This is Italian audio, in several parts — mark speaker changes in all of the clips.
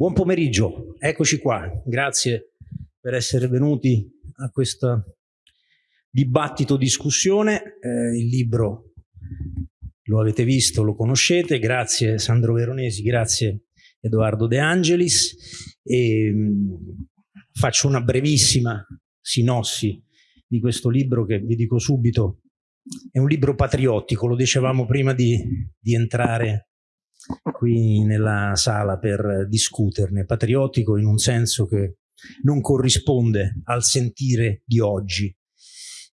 Speaker 1: Buon pomeriggio, eccoci qua. Grazie per essere venuti a questo dibattito discussione. Eh, il libro lo avete visto, lo conoscete. Grazie Sandro Veronesi, grazie Edoardo De Angelis. E, mh, mm, faccio una brevissima sinossi di questo libro che vi dico subito è un libro patriottico, lo dicevamo prima di, di entrare qui nella sala per discuterne, patriottico in un senso che non corrisponde al sentire di oggi,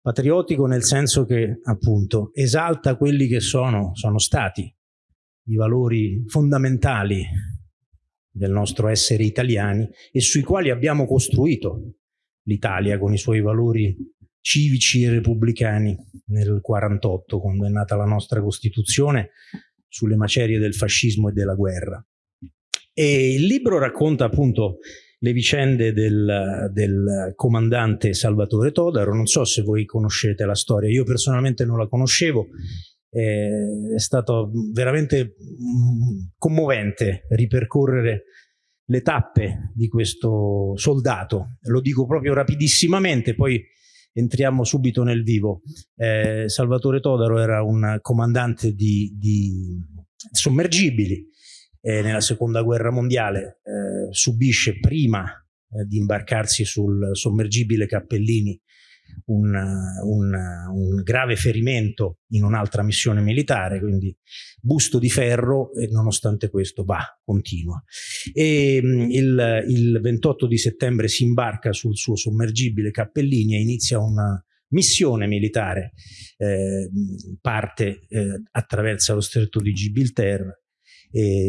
Speaker 1: patriottico nel senso che appunto esalta quelli che sono, sono stati i valori fondamentali del nostro essere italiani e sui quali abbiamo costruito l'Italia con i suoi valori civici e repubblicani nel 48 quando è nata la nostra Costituzione sulle macerie del fascismo e della guerra. E il libro racconta appunto le vicende del, del, comandante Salvatore Todaro, non so se voi conoscete la storia, io personalmente non la conoscevo, è stato veramente mm, commovente ripercorrere le tappe di questo soldato, lo dico proprio rapidissimamente, poi entriamo subito nel vivo. Eh, Salvatore Todaro era un comandante di, di sommergibili eh, nella seconda guerra mondiale, eh, subisce prima eh, di imbarcarsi sul sommergibile Cappellini un, un, un, grave ferimento in un'altra missione militare, quindi busto di ferro e nonostante questo va, continua. E mm, il, il 28 di settembre si imbarca sul suo sommergibile Cappellini e inizia una missione militare, eh, parte, eh, attraversa lo stretto di Gibilterra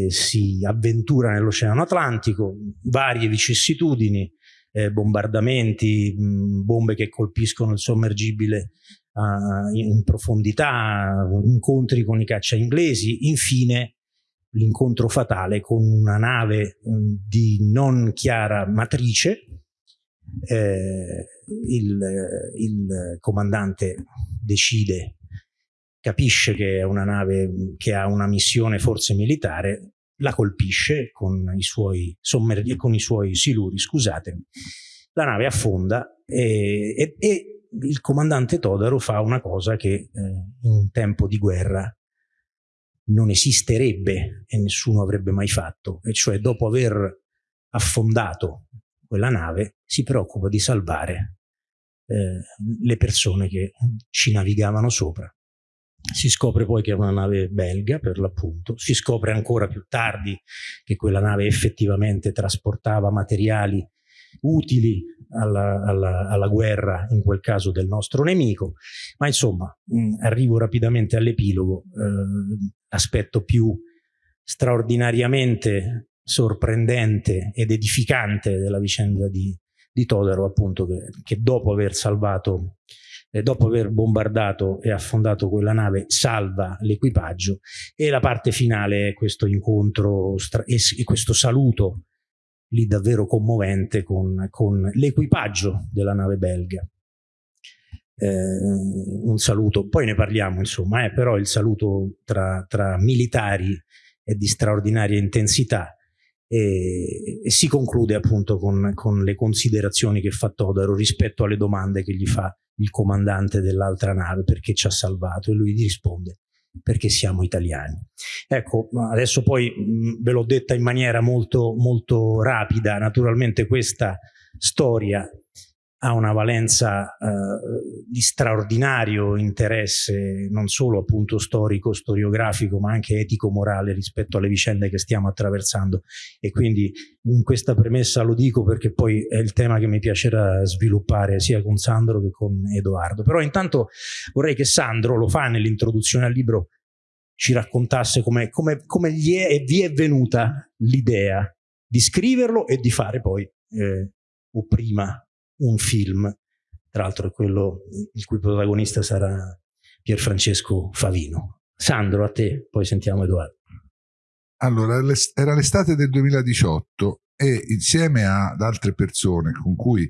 Speaker 1: si avventura nell'Oceano Atlantico, varie vicissitudini, eh, bombardamenti, mh, bombe che colpiscono il sommergibile uh, in profondità, incontri con i caccia inglesi, infine l'incontro fatale con una nave mh, di non chiara matrice, eh, il, il, comandante decide, capisce che è una nave che ha una missione forse militare, la colpisce con i suoi, sommerg- con i suoi siluri, scusatemi. La nave affonda e, e, e, il comandante Todaro fa una cosa che eh, in tempo di guerra non esisterebbe e nessuno avrebbe mai fatto, e cioè dopo aver affondato quella nave si preoccupa di salvare eh, le persone che ci navigavano sopra. Si scopre poi che è una nave belga, per l'appunto. Si scopre ancora più tardi che quella nave effettivamente trasportava materiali utili alla, alla, alla, guerra, in quel caso del nostro nemico. Ma insomma, mh, mm, arrivo rapidamente all'epilogo. Eh, aspetto più straordinariamente sorprendente ed edificante della vicenda di, di Todaro, appunto, che, che dopo aver salvato eh, dopo aver bombardato e affondato quella nave, salva l'equipaggio e la parte finale è questo incontro e, e questo saluto lì davvero commovente con, con l'equipaggio della nave belga. Eh, un saluto, poi ne parliamo insomma, eh, però il saluto tra, tra militari è di straordinaria intensità e, e si conclude appunto con, con, le considerazioni che fa Todaro rispetto alle domande che gli fa il comandante dell'altra nave perché ci ha salvato e lui gli risponde perché siamo italiani. Ecco, adesso poi mh, ve l'ho detta in maniera molto, molto rapida, naturalmente questa storia ha una valenza eh, di straordinario interesse non solo appunto storico, storiografico, ma anche etico-morale rispetto alle vicende che stiamo attraversando e quindi in questa premessa lo dico perché poi è il tema che mi piacerà sviluppare sia con Sandro che con Edoardo. Però intanto vorrei che Sandro lo fa nell'introduzione al libro ci raccontasse come, come, come gli è e vi è venuta l'idea di scriverlo e di fare poi eh, o prima un film, tra l'altro quello il cui protagonista sarà Pierfrancesco Favino. Sandro, a te, poi sentiamo Edoardo.
Speaker 2: Allora, era l'estate del 2018 e insieme ad altre persone con cui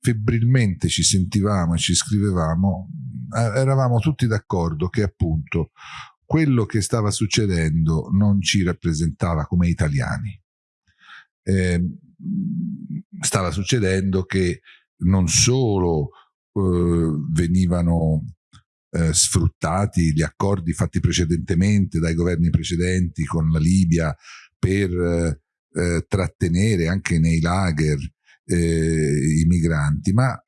Speaker 2: febbrilmente ci sentivamo e ci scrivevamo, eh, eravamo tutti d'accordo che appunto quello che stava succedendo non ci rappresentava come italiani eh, stava succedendo che non solo eh, venivano eh, sfruttati gli accordi fatti precedentemente dai governi precedenti con la Libia per eh, trattenere anche nei lager eh, i migranti, ma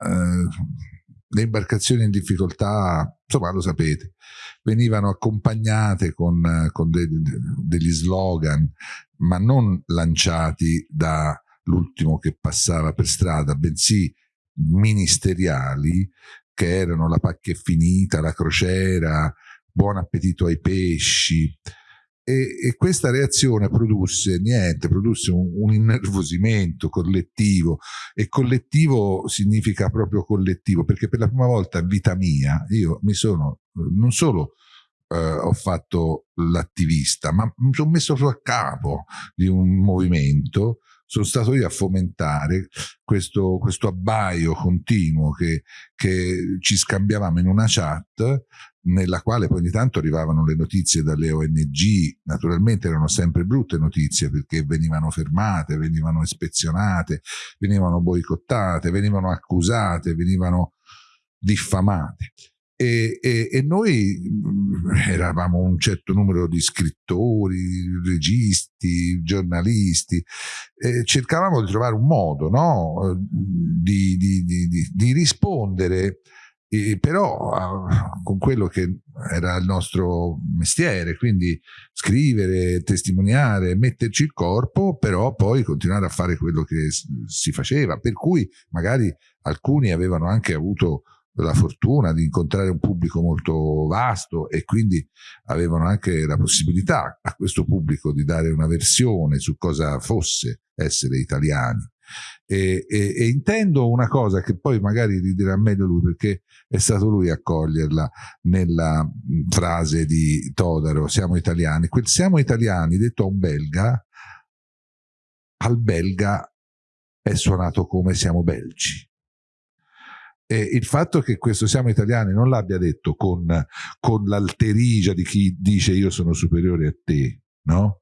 Speaker 2: le imbarcazioni in difficoltà, insomma lo sapete, venivano accompagnate con, con de, degli slogan, ma non lanciati dall'ultimo che passava per strada, bensì ministeriali che erano la pacchia è finita, la crociera, buon appetito ai pesci. E, e questa reazione produsse niente, produsse un, un, innervosimento collettivo e collettivo significa proprio collettivo perché per la prima volta in vita mia io mi sono non solo eh, ho fatto l'attivista ma mi sono messo a capo di un movimento sono stato io a fomentare questo, questo abbaio continuo che, che ci scambiavamo in una chat nella quale poi ogni tanto arrivavano le notizie dalle ONG, naturalmente erano sempre brutte notizie perché venivano fermate, venivano ispezionate, venivano boicottate, venivano accusate, venivano diffamate. E, e, e, noi mm, eravamo un certo numero di scrittori, registi, giornalisti, e cercavamo di trovare un modo no? di, di, di, di, rispondere, e però con quello che era il nostro mestiere, quindi scrivere, testimoniare, metterci il corpo, però poi continuare a fare quello che si faceva, per cui magari alcuni avevano anche avuto la fortuna di incontrare un pubblico molto vasto e quindi avevano anche la possibilità a questo pubblico di dare una versione su cosa fosse essere italiani. E, e, e, intendo una cosa che poi magari ridirà meglio lui perché è stato lui a coglierla nella frase di Todaro, siamo italiani. Quel siamo italiani detto a un belga, al belga è suonato come siamo belgi e il fatto che questo siamo italiani non l'abbia detto con, con l'alterigia di chi dice io sono superiore a te, no?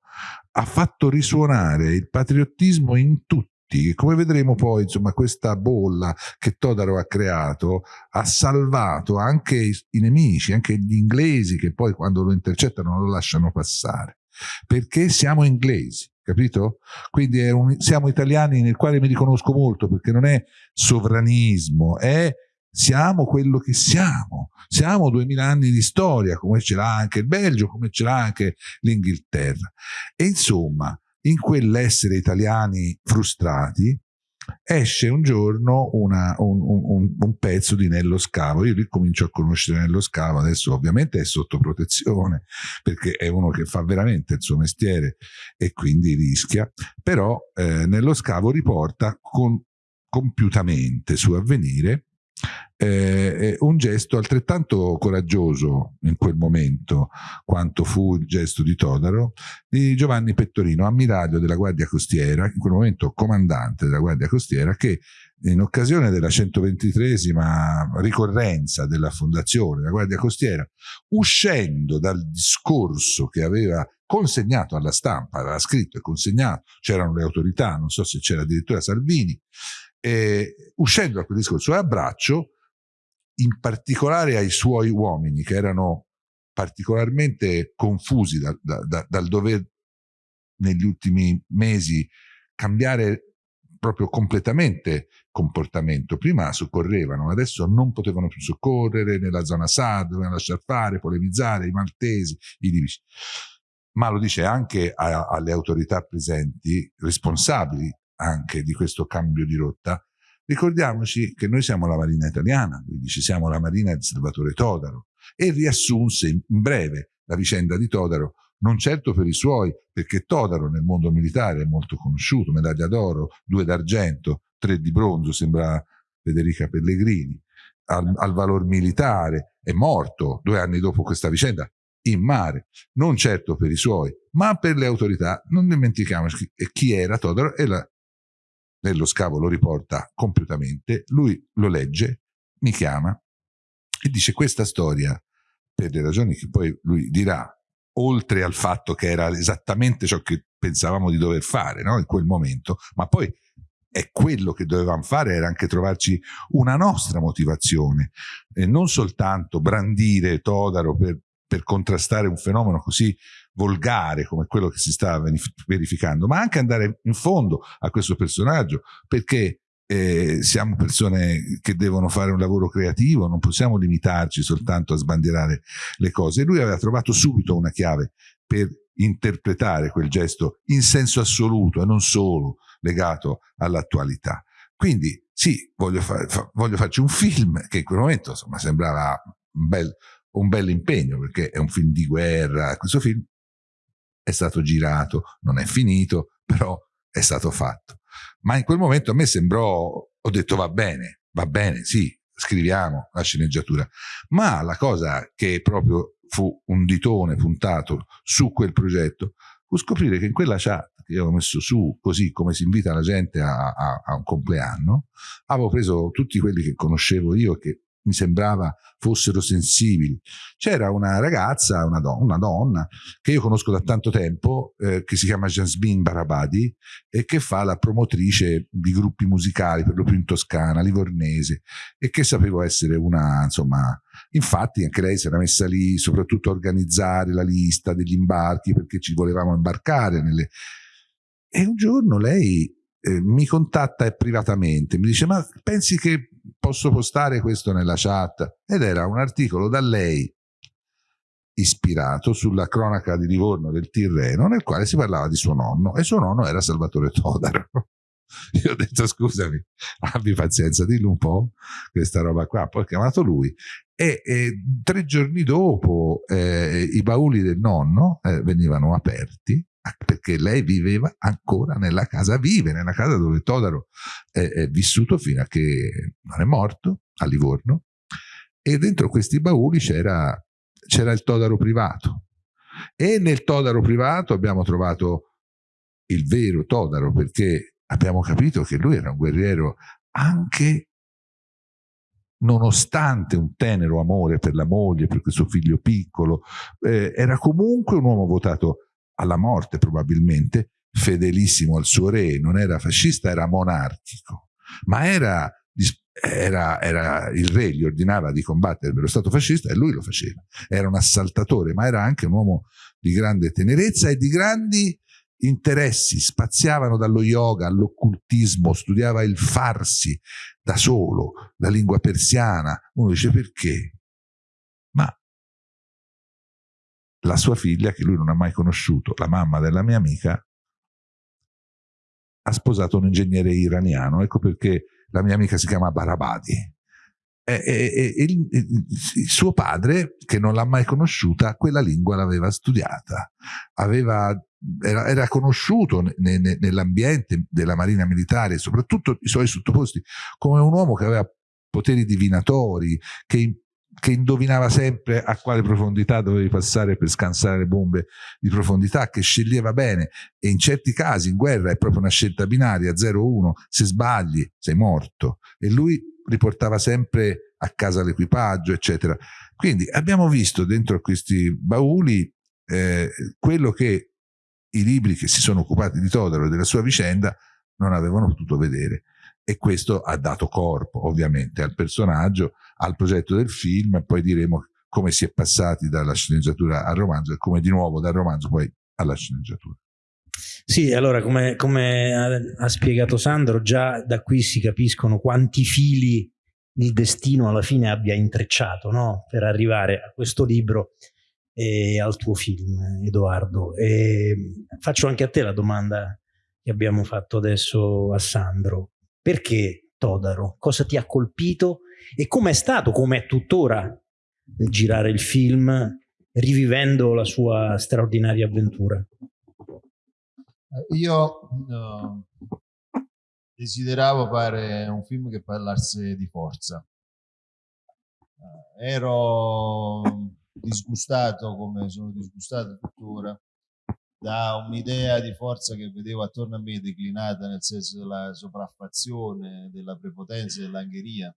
Speaker 2: ha fatto risuonare il patriottismo in tutti come vedremo poi, insomma, questa bolla che Todaro ha creato ha salvato anche i, nemici, anche gli inglesi che poi quando lo intercettano lo lasciano passare. Perché siamo inglesi capito? Quindi un, siamo italiani nel quale mi riconosco molto perché non è sovranismo, è siamo quello che siamo, siamo duemila anni di storia, come ce l'ha anche il Belgio, come ce l'ha anche l'Inghilterra. E insomma, in quell'essere italiani frustrati, esce un giorno una, un, un, un, pezzo di Nello Scavo. Io lì comincio a conoscere Nello Scavo, adesso ovviamente è sotto protezione perché è uno che fa veramente il suo mestiere e quindi rischia, però eh, Nello Scavo riporta con, compiutamente su avvenire eh, un gesto altrettanto coraggioso in quel momento quanto fu il gesto di Todaro di Giovanni Pettorino, ammiraglio della Guardia Costiera, in quel momento comandante della Guardia Costiera, che in occasione della 123esima ricorrenza della fondazione della Guardia Costiera, uscendo dal discorso che aveva consegnato alla stampa, aveva scritto e consegnato, c'erano le autorità, non so se c'era addirittura Salvini, e uscendo da quel discorso a braccio, in particolare ai suoi uomini che erano particolarmente confusi da, da, da, dal dover negli ultimi mesi cambiare proprio completamente comportamento. Prima soccorrevano, adesso non potevano più soccorrere nella zona SAD, dovevano lasciare fare, polemizzare, i maltesi, i libici. Ma lo dice anche a, alle autorità presenti, responsabili anche di questo cambio di rotta, ricordiamoci che noi siamo la Marina italiana, lui dice siamo la Marina di Salvatore Todaro, e riassunse in breve la vicenda di Todaro, non certo per i suoi, perché Todaro nel mondo militare è molto conosciuto, medaglia d'oro, due d'argento, tre di bronzo, sembra Federica Pellegrini, al, al valor militare, è morto due anni dopo questa vicenda, in mare, non certo per i suoi, ma per le autorità. Non dimentichiamoci chi era Todaro e la nello scavo lo riporta compiutamente, lui lo legge, mi chiama e dice questa storia, per le ragioni che poi lui dirà, oltre al fatto che era esattamente ciò che pensavamo di dover fare no? in quel momento, ma poi è quello che dovevamo fare era anche trovarci una nostra motivazione e non soltanto brandire Todaro per, per contrastare un fenomeno così volgare come quello che si sta verificando, ma anche andare in fondo a questo personaggio perché eh, siamo persone che devono fare un lavoro creativo, non possiamo limitarci soltanto a sbandierare le cose. Lui aveva trovato subito una chiave per interpretare quel gesto in senso assoluto e non solo legato all'attualità. Quindi sì, voglio, fa, fa, voglio, farci un film che in quel momento insomma, sembrava un bel, un bel impegno perché è un film di guerra. Questo film è stato girato, non è finito, però è stato fatto. Ma in quel momento a me sembrò, ho detto va bene, va bene, sì, scriviamo la sceneggiatura. Ma la cosa che proprio fu un ditone puntato su quel progetto fu scoprire che in quella chat che avevo messo su, così come si invita la gente a, a, a un compleanno, avevo preso tutti quelli che conoscevo io che mi sembrava fossero sensibili. C'era una ragazza, una, don una, donna, che io conosco da tanto tempo, eh, che si chiama Jasmine Barabadi e che fa la promotrice di gruppi musicali, per lo più in Toscana, livornese, e che sapevo essere una, insomma, infatti anche lei si era messa lì soprattutto a organizzare la lista degli imbarchi perché ci volevamo imbarcare nelle... E un giorno lei eh, mi contatta privatamente, mi dice ma pensi che posso postare questo nella chat? Ed era un articolo da lei ispirato sulla cronaca di Livorno del Tirreno nel quale si parlava di suo nonno e suo nonno era Salvatore Todaro. Io ho detto scusami, abbi pazienza, dillo un po' questa roba qua. Poi ho chiamato lui e, e tre giorni dopo eh, i bauli del nonno eh, venivano aperti perché lei viveva ancora nella casa, vive nella casa dove Todaro è, è vissuto fino a che non è morto, a Livorno, e dentro questi bauli c'era, il Todaro privato. E nel Todaro privato abbiamo trovato il vero Todaro, perché abbiamo capito che lui era un guerriero anche nonostante un tenero amore per la moglie, per questo figlio piccolo, eh, era comunque un uomo votato alla morte probabilmente, fedelissimo al suo re, non era fascista, era monarchico, ma era, era, era, il re gli ordinava di combattere per lo Stato fascista e lui lo faceva. Era un assaltatore, ma era anche un uomo di grande tenerezza e di grandi interessi, spaziavano dallo yoga all'occultismo, studiava il farsi da solo, la lingua persiana. Uno dice perché? La sua figlia, che lui non ha mai conosciuto, la mamma della mia amica, ha sposato un ingegnere iraniano. Ecco perché la mia amica si chiama Barabadi. E, e, e il, il, suo padre, che non l'ha mai conosciuta, quella lingua l'aveva studiata. Aveva, era, era, conosciuto ne, ne, nell'ambiente della marina militare, soprattutto i suoi sottoposti, come un uomo che aveva poteri divinatori, che che indovinava sempre a quale profondità dovevi passare per scansare le bombe di profondità, che sceglieva bene. E in certi casi in guerra è proprio una scelta binaria 0-1, se sbagli sei morto. E lui riportava sempre a casa l'equipaggio eccetera. Quindi abbiamo visto dentro questi bauli eh, quello che i libri che si sono occupati di Todaro e della sua vicenda non avevano potuto vedere. E questo ha dato corpo ovviamente al personaggio, al progetto del film e poi diremo come si è passati dalla sceneggiatura al romanzo e come di nuovo dal romanzo poi alla sceneggiatura.
Speaker 1: Sì, allora come, come ha, ha spiegato Sandro, già da qui si capiscono quanti fili il destino alla fine abbia intrecciato no? per arrivare a questo libro e al tuo film, Edoardo. E faccio anche a te la domanda che abbiamo fatto adesso a Sandro. Perché Todaro? Cosa ti ha colpito? E com'è stato, com'è tuttora girare il film rivivendo la sua straordinaria avventura?
Speaker 3: Io uh, desideravo fare un film che parlasse di forza. Uh, ero disgustato come sono disgustato tuttora da un'idea di forza che vedevo attorno a me declinata nel senso della sopraffazione, della prepotenza, dell'angheria.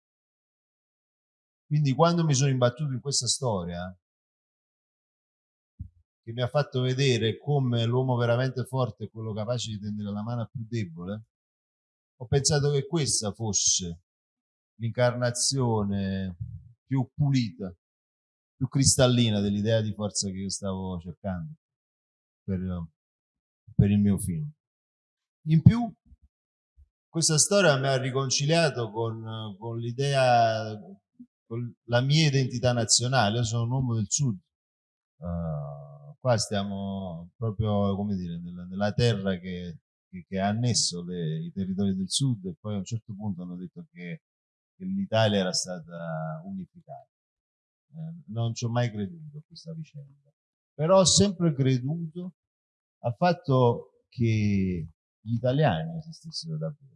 Speaker 3: Quindi quando mi sono imbattuto in questa storia, che mi ha fatto vedere come l'uomo veramente forte è quello capace di tendere la mano più debole, ho pensato che questa fosse l'incarnazione più pulita, più cristallina dell'idea di forza che io stavo cercando per, per il mio film. In più, questa storia mi ha riconciliato con, con l'idea, la mia identità nazionale. Io sono un uomo del sud. Uh, qua stiamo proprio, come dire, nella, nella terra che, che, che, ha annesso le, i territori del sud e poi a un certo punto hanno detto che, che l'Italia era stata unificata. Eh, non ci ho mai creduto a questa vicenda. Però ho sempre creduto al fatto che gli italiani esistessero davvero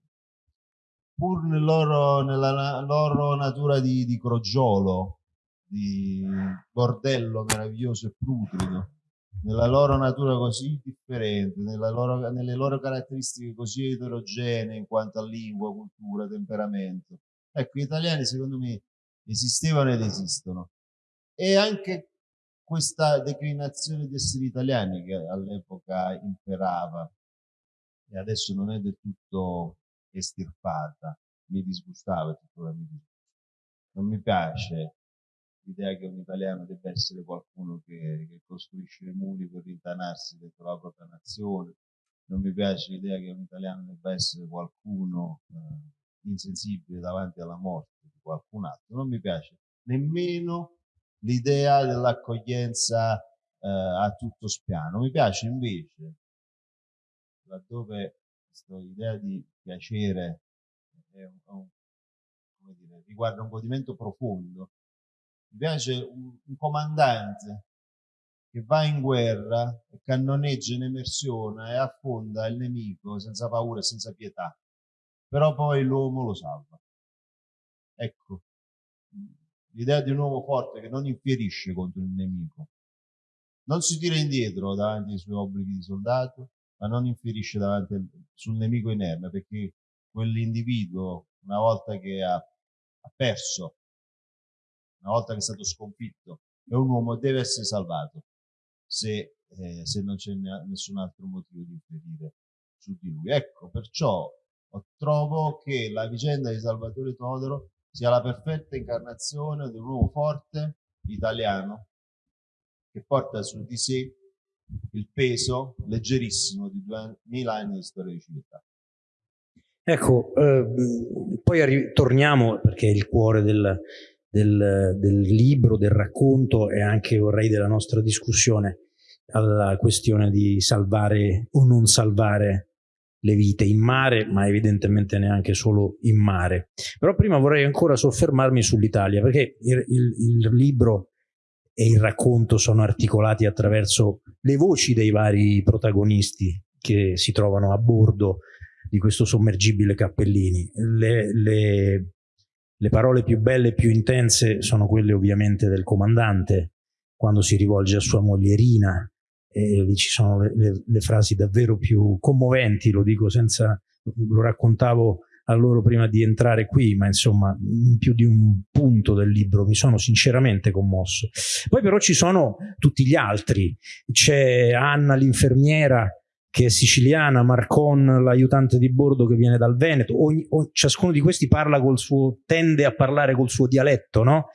Speaker 3: pur nel loro, nella loro natura di, di crogiolo, di bordello meraviglioso e putrido, nella loro natura così differente, loro, nelle loro caratteristiche così eterogenee in quanto a lingua, cultura, temperamento. Ecco, gli italiani secondo me esistevano ed esistono. E anche questa declinazione di essere italiani che all'epoca imperava e adesso non è del tutto estirpata, mi disgustava tuttora mi disgusta. Non mi piace l'idea che un italiano debba essere qualcuno che, che costruisce i muri per rintanarsi dentro la propria nazione, non mi piace l'idea che un italiano debba essere qualcuno eh, insensibile davanti alla morte di qualcun altro, non mi piace nemmeno l'idea dell'accoglienza eh, a tutto spiano, mi piace invece laddove questa idea di piacere è un, un, dire, riguarda un godimento profondo. Mi piace un, un comandante che va in guerra cannoneggia in emersione e affonda il nemico senza paura e senza pietà, però poi l'uomo lo salva. Ecco, l'idea di un uomo forte che non infierisce contro il nemico, non si tira indietro davanti ai suoi obblighi di soldato, ma non infierisce davanti al, sul nemico inerme, perché quell'individuo, una volta che ha, ha perso, una volta che è stato sconfitto, è un uomo, deve essere salvato, se, eh, se non c'è nessun altro motivo di infierire su di lui. Ecco, perciò trovo che la vicenda di Salvatore Todoro sia la perfetta incarnazione di un uomo forte italiano che porta su di sé il peso leggerissimo di 2000 anni di storia di civiltà.
Speaker 1: Ecco, eh, poi torniamo, perché il cuore del, del, del, libro, del racconto e anche vorrei della nostra discussione, alla questione di salvare o non salvare le vite in mare, ma evidentemente neanche solo in mare. Però prima vorrei ancora soffermarmi sull'Italia, perché il, il, il libro e il racconto sono articolati attraverso le voci dei vari protagonisti che si trovano a bordo di questo sommergibile Cappellini. Le, le, le parole più belle e più intense sono quelle ovviamente del comandante, quando si rivolge a sua moglierina, e lì ci sono le, le, le, frasi davvero più commoventi, lo dico senza, lo raccontavo a loro prima di entrare qui, ma insomma in più di un punto del libro mi sono sinceramente commosso. Poi però ci sono tutti gli altri, c'è Anna l'infermiera che è siciliana, Marcon l'aiutante di bordo che viene dal Veneto, ogni, ogni, ciascuno di questi parla col suo, tende a parlare col suo dialetto, no?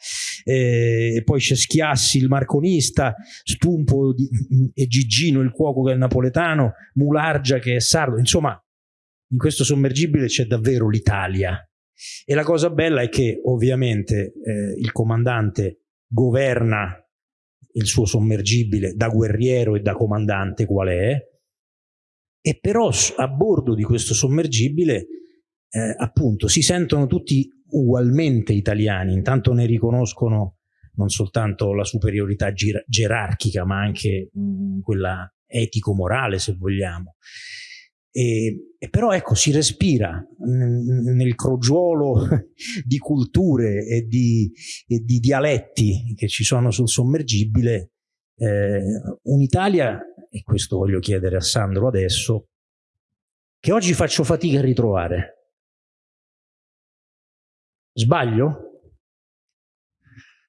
Speaker 1: E poi c'è Schiassi il marconista, Stumpo di, e Gigino il cuoco che è napoletano, Mulargia che è sardo, insomma in questo sommergibile c'è davvero l'Italia. E la cosa bella è che ovviamente eh, il comandante governa il suo sommergibile da guerriero e da comandante qual è, e però a bordo di questo sommergibile eh, appunto si sentono tutti ugualmente italiani, intanto ne riconoscono non soltanto la superiorità gerarchica ma anche mh, quella etico-morale se vogliamo. E, e, però ecco, si respira nel crogiolo di culture e di, e di, dialetti che ci sono sul sommergibile eh, un'Italia, e questo voglio chiedere a Sandro adesso, che oggi faccio fatica a ritrovare. Sbaglio?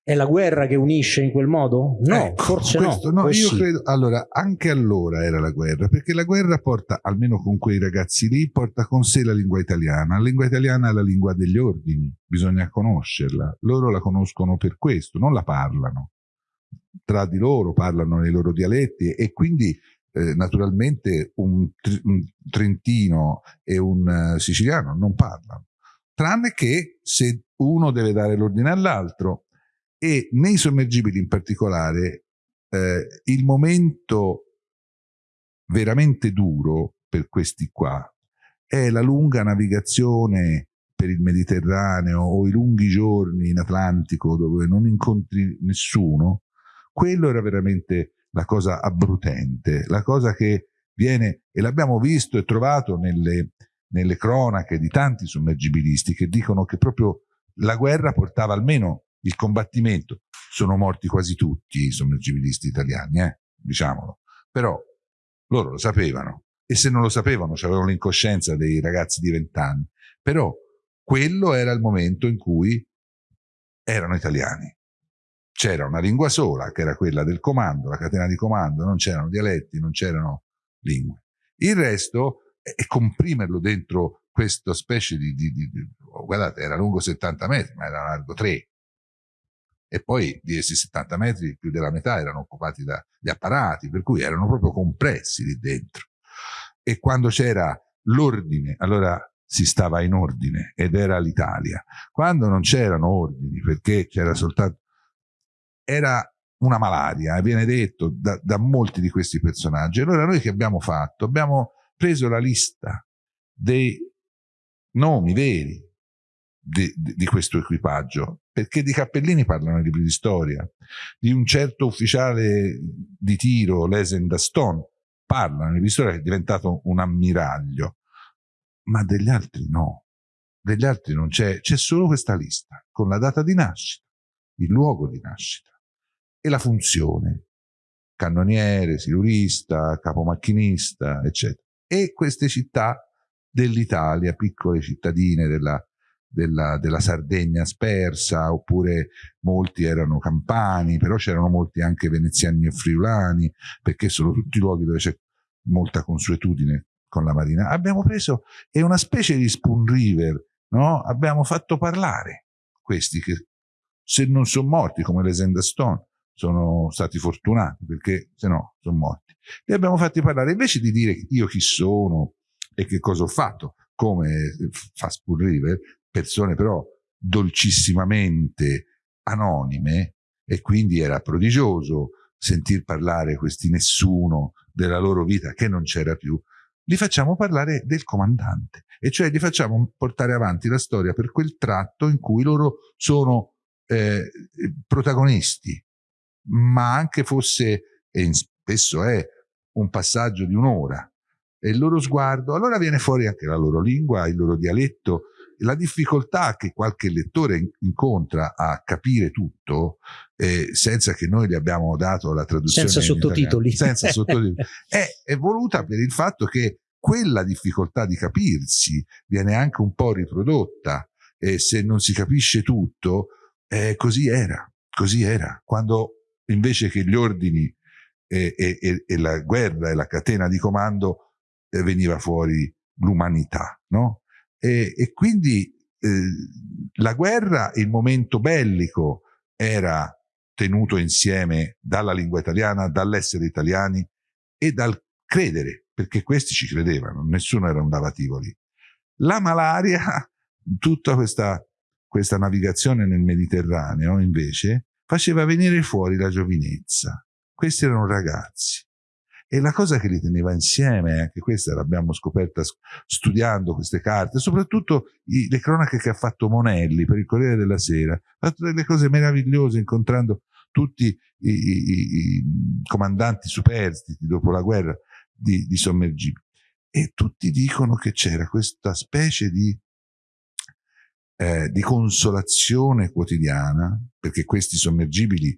Speaker 1: È la guerra che unisce in quel modo? No,
Speaker 2: ecco,
Speaker 1: forse
Speaker 2: questo,
Speaker 1: no.
Speaker 2: no io
Speaker 1: sì.
Speaker 2: credo, allora, anche allora era la guerra, perché la guerra porta, almeno con quei ragazzi lì, porta con sé la lingua italiana. La lingua italiana è la lingua degli ordini, bisogna conoscerla. Loro la conoscono per questo, non la parlano. Tra di loro parlano nei loro dialetti e quindi eh, naturalmente un, un, trentino e un uh, siciliano non parlano. Tranne che se uno deve dare l'ordine all'altro, e nei sommergibili in particolare eh, il momento veramente duro per questi qua è la lunga navigazione per il Mediterraneo o i lunghi giorni in Atlantico dove non incontri nessuno, quello era veramente la cosa abbrutente, la cosa che viene, e l'abbiamo visto e trovato nelle, nelle cronache di tanti sommergibilisti che dicono che proprio la guerra portava almeno il combattimento. Sono morti quasi tutti i sommergibilisti italiani, eh? diciamolo. Però loro lo sapevano e se non lo sapevano avevano l'incoscienza dei ragazzi di vent'anni. Però quello era il momento in cui erano italiani. C'era una lingua sola, che era quella del comando, la catena di comando, non c'erano dialetti, non c'erano lingue. Il resto è comprimerlo dentro questa specie di, di, di, di, guardate, era lungo 70 metri, ma era largo 3 e poi di essi 70 metri più della metà erano occupati dagli apparati, per cui erano proprio compressi lì dentro. E quando c'era l'ordine, allora si stava in ordine ed era l'Italia. Quando non c'erano ordini, perché c'era soltanto... era una malaria, viene detto da, da molti di questi personaggi. Allora noi che abbiamo fatto? Abbiamo preso la lista dei nomi veri di, di, questo equipaggio, perché di cappellini parlano i libri di storia, di un certo ufficiale di tiro, Lesen Daston, parlano i libri di storia che è diventato un ammiraglio, ma degli altri no, degli altri non c'è, c'è solo questa lista, con la data di nascita, il luogo di nascita e la funzione, cannoniere, silurista, capomacchinista, eccetera. E queste città dell'Italia, piccole cittadine della, della, della, Sardegna spersa, oppure molti erano campani, però c'erano molti anche veneziani e friulani, perché sono tutti luoghi dove c'è molta consuetudine con la marina. Abbiamo preso, è una specie di spoon river, no? Abbiamo fatto parlare questi che se non sono morti come le Zenda Stone, sono stati fortunati perché se no sono morti. Li abbiamo fatti parlare invece di dire io chi sono e che cosa ho fatto, come fa Spoon River, persone però dolcissimamente anonime e quindi era prodigioso sentir parlare questi nessuno della loro vita che non c'era più, li facciamo parlare del comandante. E cioè li facciamo portare avanti la storia per quel tratto in cui loro sono eh, protagonisti, ma anche fosse, e spesso è, un passaggio di un'ora, e il loro sguardo, allora viene fuori anche la loro lingua, il loro dialetto, la difficoltà che qualche lettore incontra a capire tutto eh, senza che noi gli abbiamo dato la traduzione
Speaker 1: senza sottotitoli,
Speaker 2: senza sottotitoli. È, è voluta per il fatto che quella difficoltà di capirsi viene anche un po' riprodotta e se non si capisce tutto eh, così era così era. Quando invece che gli ordini e, e, e la guerra e la catena di comando eh, veniva fuori l'umanità no? E, e quindi eh, la guerra, il momento bellico, era tenuto insieme dalla lingua italiana, dall'essere italiani e dal credere, perché questi ci credevano, nessuno era un lavativoli. La malaria, tutta questa, questa navigazione nel Mediterraneo, invece, faceva venire fuori la giovinezza. Questi erano ragazzi e la cosa che li teneva insieme, anche questa l'abbiamo scoperta studiando queste carte, soprattutto i, le cronache che ha fatto Monelli per il Corriere della Sera, ha fatto delle cose meravigliose incontrando tutti i, i, i comandanti superstiti dopo la guerra di, di sommergibili. E tutti dicono che c'era questa specie di, eh, di consolazione quotidiana, perché questi sommergibili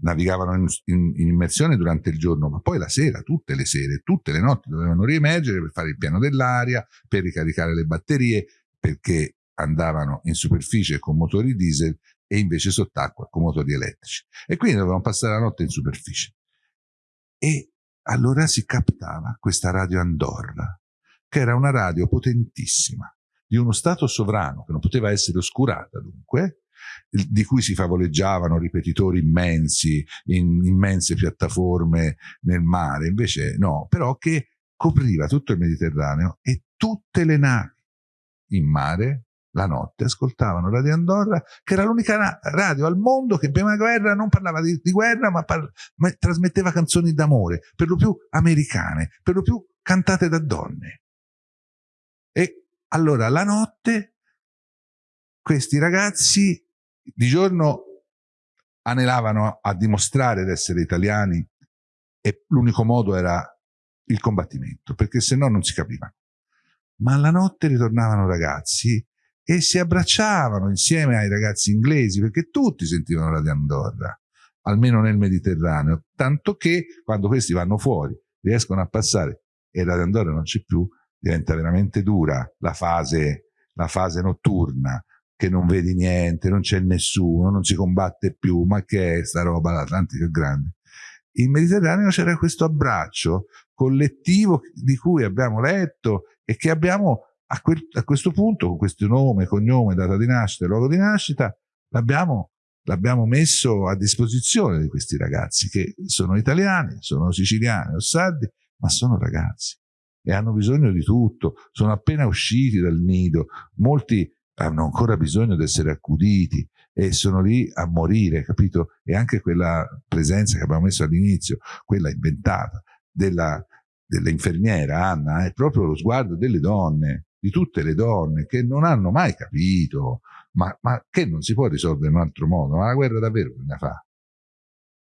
Speaker 2: navigavano in, in, in, immersione durante il giorno, ma poi la sera, tutte le sere, tutte le notti dovevano riemergere per fare il piano dell'aria, per ricaricare le batterie, perché andavano in superficie con motori diesel e invece sott'acqua con motori elettrici. E quindi dovevano passare la notte in superficie. E allora si captava questa radio Andorra, che era una radio potentissima, di uno Stato sovrano, che non poteva essere oscurata dunque, di cui si favoleggiavano ripetitori immensi, in immense piattaforme nel mare, invece no, però che copriva tutto il Mediterraneo e tutte le navi in mare la notte ascoltavano Radio Andorra, che era l'unica radio al mondo che prima guerra non parlava di, di guerra, ma, ma, trasmetteva canzoni d'amore, per lo più americane, per lo più cantate da donne. E allora la notte questi ragazzi di giorno anelavano a dimostrare di essere italiani e l'unico modo era il combattimento, perché se no non si capivano. Ma alla notte ritornavano ragazzi e si abbracciavano insieme ai ragazzi inglesi perché tutti sentivano la di Andorra, almeno nel Mediterraneo, tanto che quando questi vanno fuori riescono a passare e la di Andorra non c'è più, diventa veramente dura la fase, la fase notturna, che non vedi niente, non c'è nessuno, non si combatte più, ma che è sta roba, l'Atlantico è grande. In Mediterraneo c'era questo abbraccio collettivo di cui abbiamo letto e che abbiamo a, quel, a questo punto, con questo nome, cognome, data di nascita luogo di nascita, l'abbiamo l'abbiamo messo a disposizione di questi ragazzi che sono italiani, sono siciliani o sardi, ma sono ragazzi e hanno bisogno di tutto, sono appena usciti dal nido, molti hanno ancora bisogno di essere accuditi e sono lì a morire, capito? E anche quella presenza che abbiamo messo all'inizio, quella inventata della, dell'infermiera Anna, è proprio lo sguardo delle donne di tutte le donne che non hanno mai capito, ma, ma che non si può risolvere in un altro modo, ma la guerra davvero bisogna fare.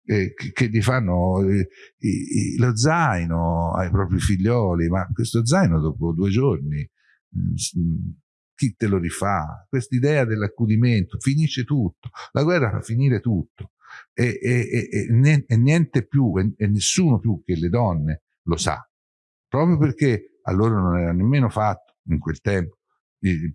Speaker 2: che, che gli fanno eh, i, i, lo zaino ai propri figlioli, ma questo zaino dopo due giorni, mm, mm, chi te lo rifà? Quest'idea dell'accudimento, finisce tutto, la guerra fa finire tutto. E, e, e, e niente più e nessuno più che le donne lo sa, proprio perché a loro non era nemmeno fatto in quel tempo il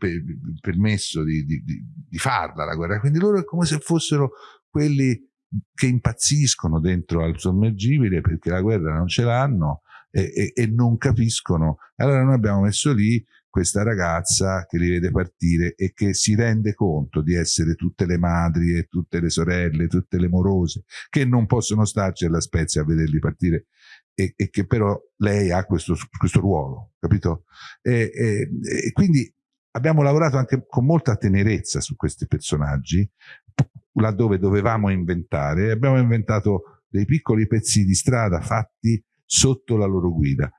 Speaker 2: permesso di, di, di, farla la guerra, quindi loro è come se fossero quelli che impazziscono dentro al sommergibile perché la guerra non ce l'hanno e, e, e, non capiscono. Allora noi abbiamo messo lì questa ragazza che li vede partire e che si rende conto di essere tutte le madri e tutte le sorelle, tutte le morose, che non possono starci alla Spezia a vederli partire e, e che però lei ha questo, questo ruolo, capito? E, e, e, quindi abbiamo lavorato anche con molta tenerezza su questi personaggi, laddove dovevamo inventare, abbiamo inventato dei piccoli pezzi di strada fatti sotto la loro guida.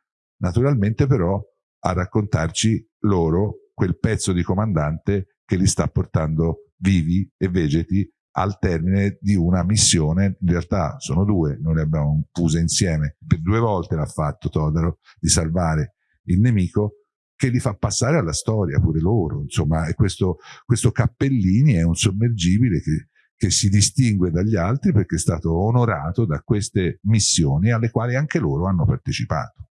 Speaker 2: Naturalmente però a raccontarci loro quel pezzo di comandante che li sta portando vivi e vegeti al termine di una missione, in realtà sono due, noi le abbiamo fuse insieme, per due volte l'ha fatto Todaro, di salvare il nemico, che li fa passare alla storia pure loro, insomma, e questo, questo Cappellini è un sommergibile che, che si distingue dagli altri perché è stato onorato da queste missioni alle quali anche loro hanno partecipato.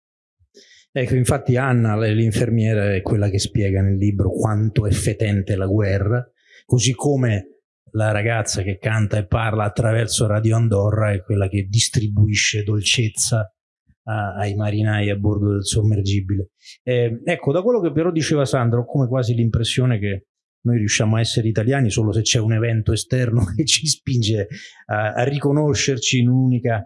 Speaker 1: Ecco, infatti Anna, l'infermiera, è quella che spiega nel libro quanto è fetente la guerra, così come la ragazza che canta e parla attraverso Radio Andorra è quella che distribuisce dolcezza a, ai marinai a bordo del sommergibile. Eh, ecco, da quello che però diceva Sandro, ho come quasi l'impressione che noi riusciamo a essere italiani solo se c'è un evento esterno che ci spinge a, a riconoscerci in un'unica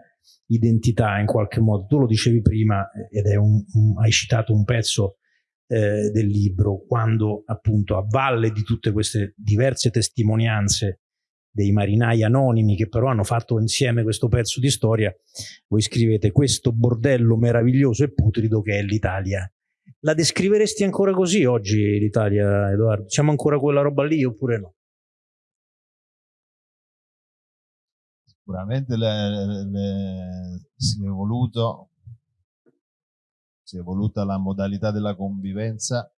Speaker 1: identità in qualche modo. Tu lo dicevi prima ed un, un, hai citato un pezzo eh, del libro, quando appunto a valle di tutte queste diverse testimonianze dei marinai anonimi che però hanno fatto insieme questo pezzo di storia, voi scrivete questo bordello meraviglioso e putrido che è l'Italia. La descriveresti ancora così oggi l'Italia, Edoardo? Siamo ancora quella roba lì oppure no?
Speaker 3: Sicuramente le, le, si è evoluto si è evoluta la modalità della convivenza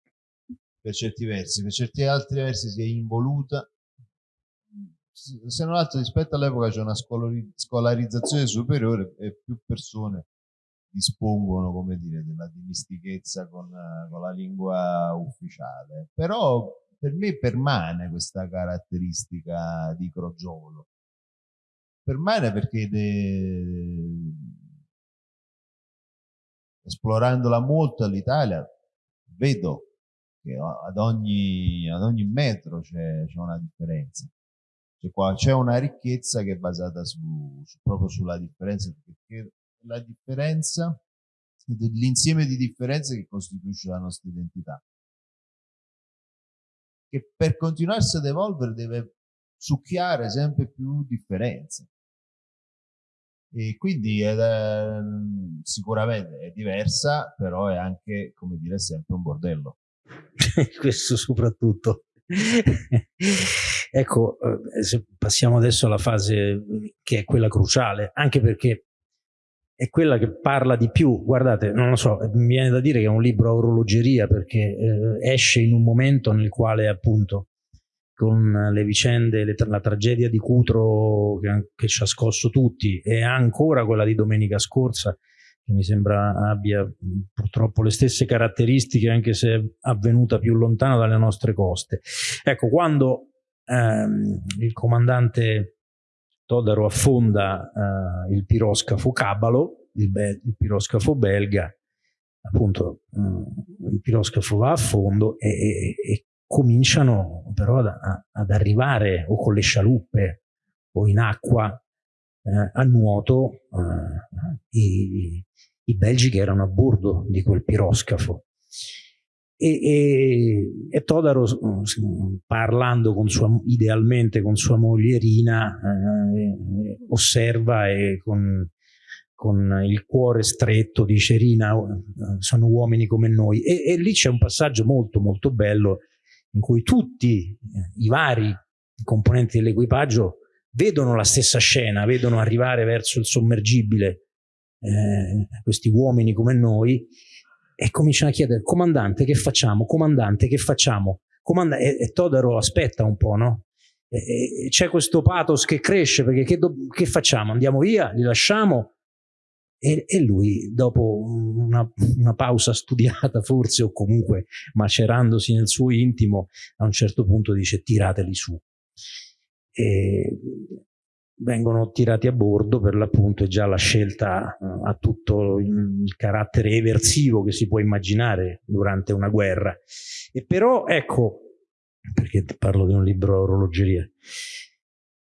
Speaker 3: per certi versi, per certi altri versi si è involuta se non altro rispetto all'epoca c'è una scolarizzazione superiore e più persone dispongono come dire della dimistichezza con, con la lingua ufficiale però per me permane questa caratteristica di crogiolo. Permane perché de... esplorandola molto all'Italia vedo che ad ogni, ad ogni metro c'è, una differenza. C'è una ricchezza che è basata su, su, proprio sulla differenza, perché la differenza l'insieme di differenze che costituisce la nostra identità. Che per continuarsi ad evolvere deve succhiare sempre più differenze. E quindi è, sicuramente è diversa, però è anche, come dire, sempre un bordello.
Speaker 1: questo soprattutto. ecco, eh, se passiamo adesso alla fase che è quella cruciale, anche perché è quella che parla di più. Guardate, non lo so, mi viene da dire che è un libro a orologeria perché eh, esce in un momento nel quale appunto con le vicende, le, la tragedia di Cutro che, che ci ha scosso tutti e ancora quella di domenica scorsa che mi sembra abbia purtroppo le stesse caratteristiche anche se è avvenuta più lontano dalle nostre coste. Ecco, quando ehm, il comandante Todaro affonda eh, il piroscafo Cabalo, il, il piroscafo belga, appunto eh, il piroscafo va a fondo e, e, e cominciano però ad, ad, arrivare o con le scialuppe o in acqua eh, a nuoto eh, i, i belgi che erano a bordo di quel piroscafo. E, e, e Todaro, parlando con sua, idealmente con sua moglie Rina, eh, osserva e con, con, il cuore stretto dice Rina, sono uomini come noi. E, e lì c'è un passaggio molto molto bello in cui tutti i vari componenti dell'equipaggio vedono la stessa scena, vedono arrivare verso il sommergibile eh, questi uomini come noi e cominciano a chiedere comandante che facciamo, comandante che facciamo, Comanda e, e Todaro aspetta un po', no? C'è questo pathos che cresce perché che, che, facciamo? Andiamo via? Li lasciamo? E, e lui, dopo una, una, pausa studiata forse o comunque macerandosi nel suo intimo, a un certo punto dice tirateli su. E vengono tirati a bordo per l'appunto è già la scelta ha tutto il, carattere eversivo che si può immaginare durante una guerra e però ecco perché parlo di un libro a orologeria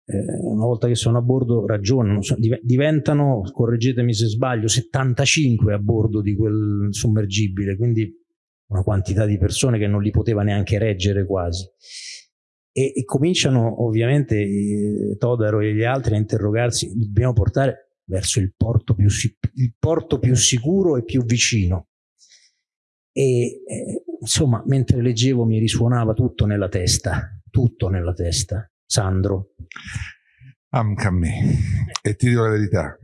Speaker 1: una volta che sono a bordo ragionano diventano correggetemi se sbaglio 75 a bordo di quel sommergibile quindi una quantità di persone che non li poteva neanche reggere quasi e, e cominciano ovviamente eh, Todaro e gli altri a interrogarsi, dobbiamo portare verso il porto più, il porto più sicuro e più vicino. E eh, insomma, mentre leggevo mi risuonava tutto nella testa, tutto nella testa. Sandro.
Speaker 2: Anche a me. E ti dico la verità,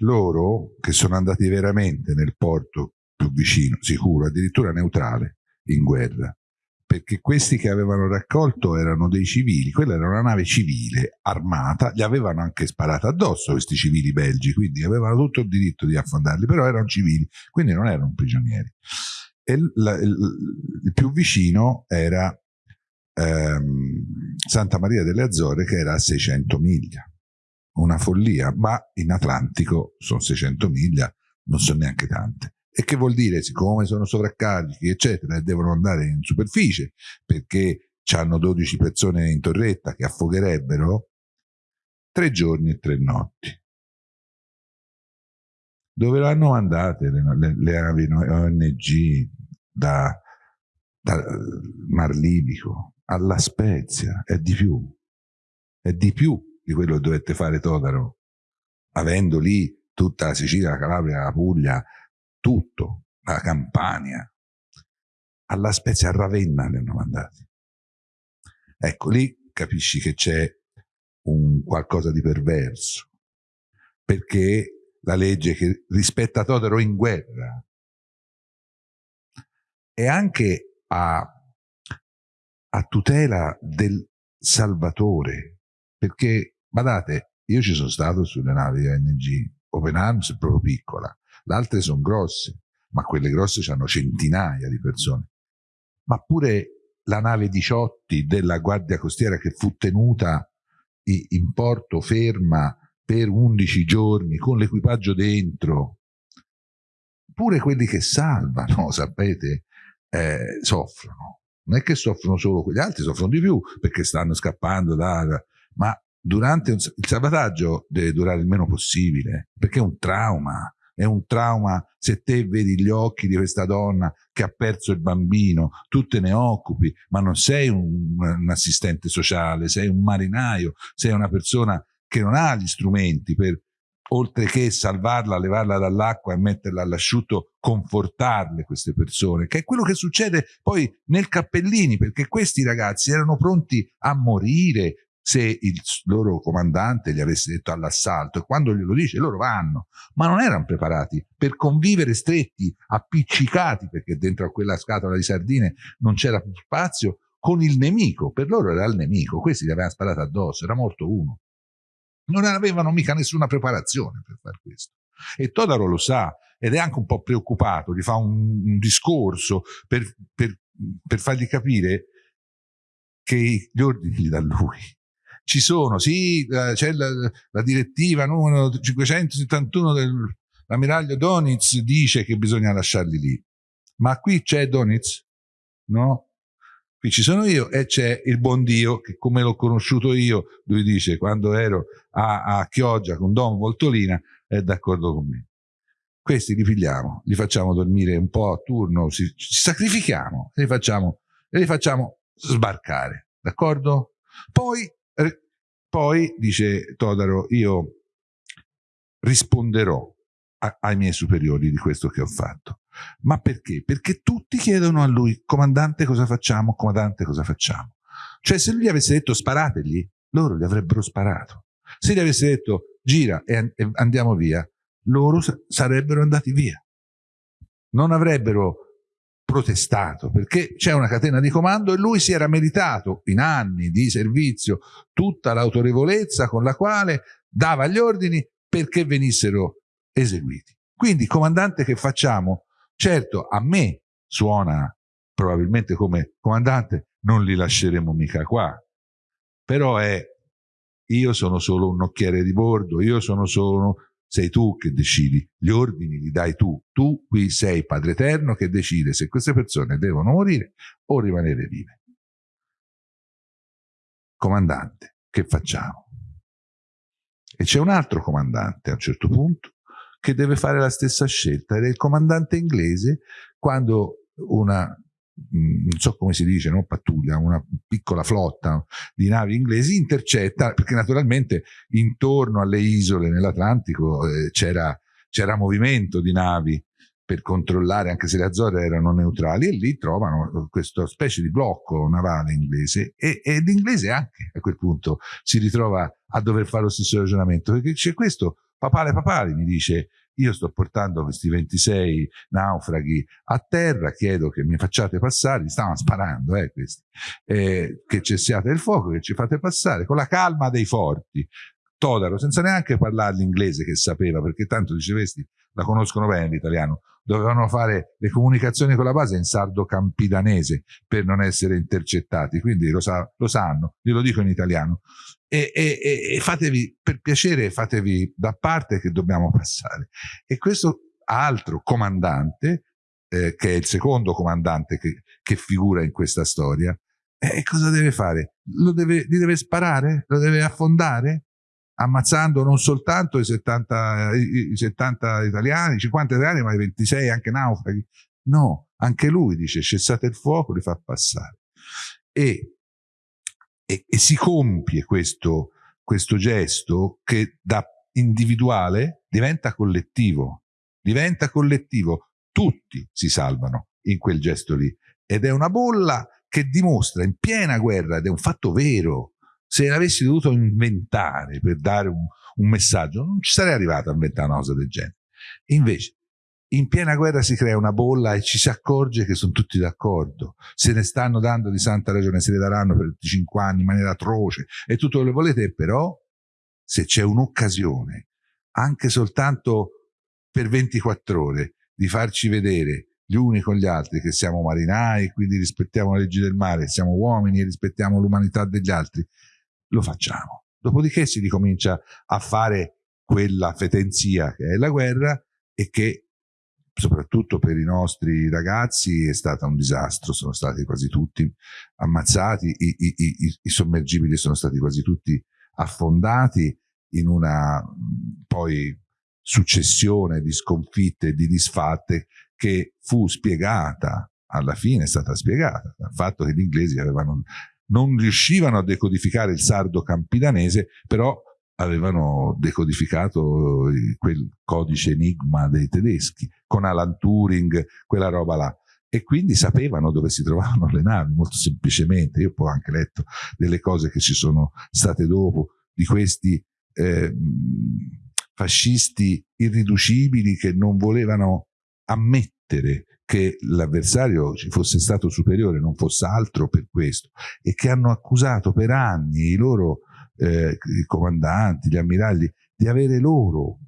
Speaker 2: loro che sono andati veramente nel porto più vicino, sicuro, addirittura neutrale, in guerra, perché questi che avevano raccolto erano dei civili, quella era una nave civile armata, gli avevano anche sparato addosso questi civili belgi, quindi avevano tutto il diritto di affondarli, però erano civili, quindi non erano prigionieri. E il, il, il più vicino era ehm, Santa Maria delle Azzorre che era a 600 miglia, una follia, ma in Atlantico sono 600 miglia, non sono neanche tante. E che vuol dire? Siccome sono sovraccarichi, eccetera, e devono andare in superficie perché hanno 12 persone in torretta che affogherebbero, tre giorni e tre notti. Dove l'hanno mandate le, le, le navi ONG da, da Mar Libico alla Spezia? È di più. È di più di quello che dovette fare Todaro, avendo lì tutta la Sicilia, la Calabria, la Puglia, tutto, la Campania, alla Spezia, a Ravenna li hanno mandati. Ecco, lì capisci che c'è un qualcosa di perverso, perché la legge che rispetta Totaro in guerra e anche a, a tutela del Salvatore, perché, badate, io ci sono stato sulle navi ONG, Open Arms è proprio piccola, le altre sono grosse, ma quelle grosse hanno centinaia di persone. Ma pure la nave 18 della Guardia Costiera che fu tenuta in porto ferma per 11 giorni con l'equipaggio dentro, pure quelli che salvano, sapete, eh, soffrono. Non è che soffrono solo quegli altri, soffrono di più perché stanno scappando da... ma durante un, il salvataggio deve durare il meno possibile perché è un trauma è un trauma se te vedi gli occhi di questa donna che ha perso il bambino, tu te ne occupi, ma non sei un, un assistente sociale, sei un marinaio, sei una persona che non ha gli strumenti per, oltre che salvarla, levarla dall'acqua e metterla all'asciutto, confortarle queste persone, che è quello che succede poi nel Cappellini, perché questi ragazzi erano pronti a morire, se il loro comandante gli avesse detto all'assalto e quando glielo dice loro vanno, ma non erano preparati per convivere stretti, appiccicati, perché dentro a quella scatola di sardine non c'era più spazio, con il nemico, per loro era il nemico, questi gli avevano sparato addosso, era morto uno. Non avevano mica nessuna preparazione per fare questo. E Todaro lo sa ed è anche un po' preoccupato, gli fa un, un discorso per, per, per fargli capire che gli ordini dà lui ci sono, sì, c'è la, la, direttiva numero 571 dell'ammiraglio Donitz dice che bisogna lasciarli lì. Ma qui c'è Donitz? No? Qui ci sono io e c'è il buon Dio che come l'ho conosciuto io, lui dice, quando ero a, a Chioggia con Don Voltolina, è d'accordo con me. Questi li pigliamo, li facciamo dormire un po' a turno, ci, ci sacrifichiamo e li facciamo, e li facciamo sbarcare, d'accordo? Poi poi, dice Todaro, io risponderò a, ai miei superiori di questo che ho fatto. Ma perché? Perché tutti chiedono a lui, comandante cosa facciamo, comandante cosa facciamo. Cioè se lui gli avesse detto sparategli, loro gli avrebbero sparato. Se gli avesse detto gira e andiamo via, loro sarebbero andati via. Non avrebbero protestato perché c'è una catena di comando e lui si era meritato in anni di servizio tutta l'autorevolezza con la quale dava gli ordini perché venissero eseguiti. Quindi, comandante, che facciamo? Certo, a me suona probabilmente come comandante, non li lasceremo mica qua, però è io sono solo un nocchiere di bordo, io sono solo sei tu che decidi, gli ordini li dai tu, tu qui sei Padre Eterno che decide se queste persone devono morire o rimanere vive. Comandante, che facciamo? E c'è un altro comandante a un certo punto che deve fare la stessa scelta ed è il comandante inglese quando una Mm, non so come si dice, no? pattuglia, una piccola flotta di navi inglesi intercetta, perché naturalmente intorno alle isole nell'Atlantico eh, c'era, movimento di navi per controllare, anche se le Azzorre erano neutrali, e lì trovano questa specie di blocco navale inglese e, e l'inglese anche a quel punto si ritrova a dover fare lo stesso ragionamento, perché c'è questo papale papale mi dice io sto portando questi 26 naufraghi a terra, chiedo che mi facciate passare, mi stavano sparando eh, questi, eh, che cessiate il fuoco, che ci fate passare, con la calma dei forti. Todaro, senza neanche parlare l'inglese che sapeva, perché tanto dicevesti, la conoscono bene l'italiano, dovevano fare le comunicazioni con la base in sardo campidanese per non essere intercettati, quindi lo, sa, lo sanno, glielo dico in italiano. E, e, e, fatevi, per piacere, fatevi da parte che dobbiamo passare. E questo altro comandante, eh, che è il secondo comandante che, che figura in questa storia, eh, cosa deve fare? Lo deve, li deve sparare? Lo deve affondare? ammazzando non soltanto i 70, i 70 italiani, 50 italiani, ma i 26 anche naufraghi. No, anche lui dice cessate il fuoco, li fa passare. E, e, e si compie questo, questo gesto che da individuale diventa collettivo, diventa collettivo, tutti si salvano in quel gesto lì ed è una bolla che dimostra in piena guerra ed è un fatto vero se l'avessi dovuto inventare per dare un, un, messaggio, non ci sarei arrivato a inventare una cosa del genere. invece, in piena guerra si crea una bolla e ci si accorge che sono tutti d'accordo. Se ne stanno dando di santa ragione, se ne daranno per 25 anni in maniera atroce e tutto quello che volete, però se c'è un'occasione, anche soltanto per 24 ore, di farci vedere gli uni con gli altri, che siamo marinai, quindi rispettiamo le leggi del mare, siamo uomini e rispettiamo l'umanità degli altri, lo facciamo. Dopodiché si ricomincia a fare quella fetenzia che è la guerra e che soprattutto per i nostri ragazzi è stata un disastro, sono stati quasi tutti ammazzati, i, i, i, i sommergibili sono stati quasi tutti affondati in una poi successione di sconfitte e di disfatte che fu spiegata, alla fine è stata spiegata, dal fatto che gli inglesi avevano, non riuscivano a decodificare il sardo campidanese, però avevano decodificato quel codice enigma dei tedeschi, con Alan Turing, quella roba là. E quindi sapevano dove si trovavano le navi, molto semplicemente. Io poi ho anche letto delle cose che ci sono state dopo, di questi eh, fascisti irriducibili che non volevano ammettere che l'avversario ci fosse stato superiore, non fosse altro per questo, e che hanno accusato per anni i loro eh, i comandanti, gli ammiragli, di avere loro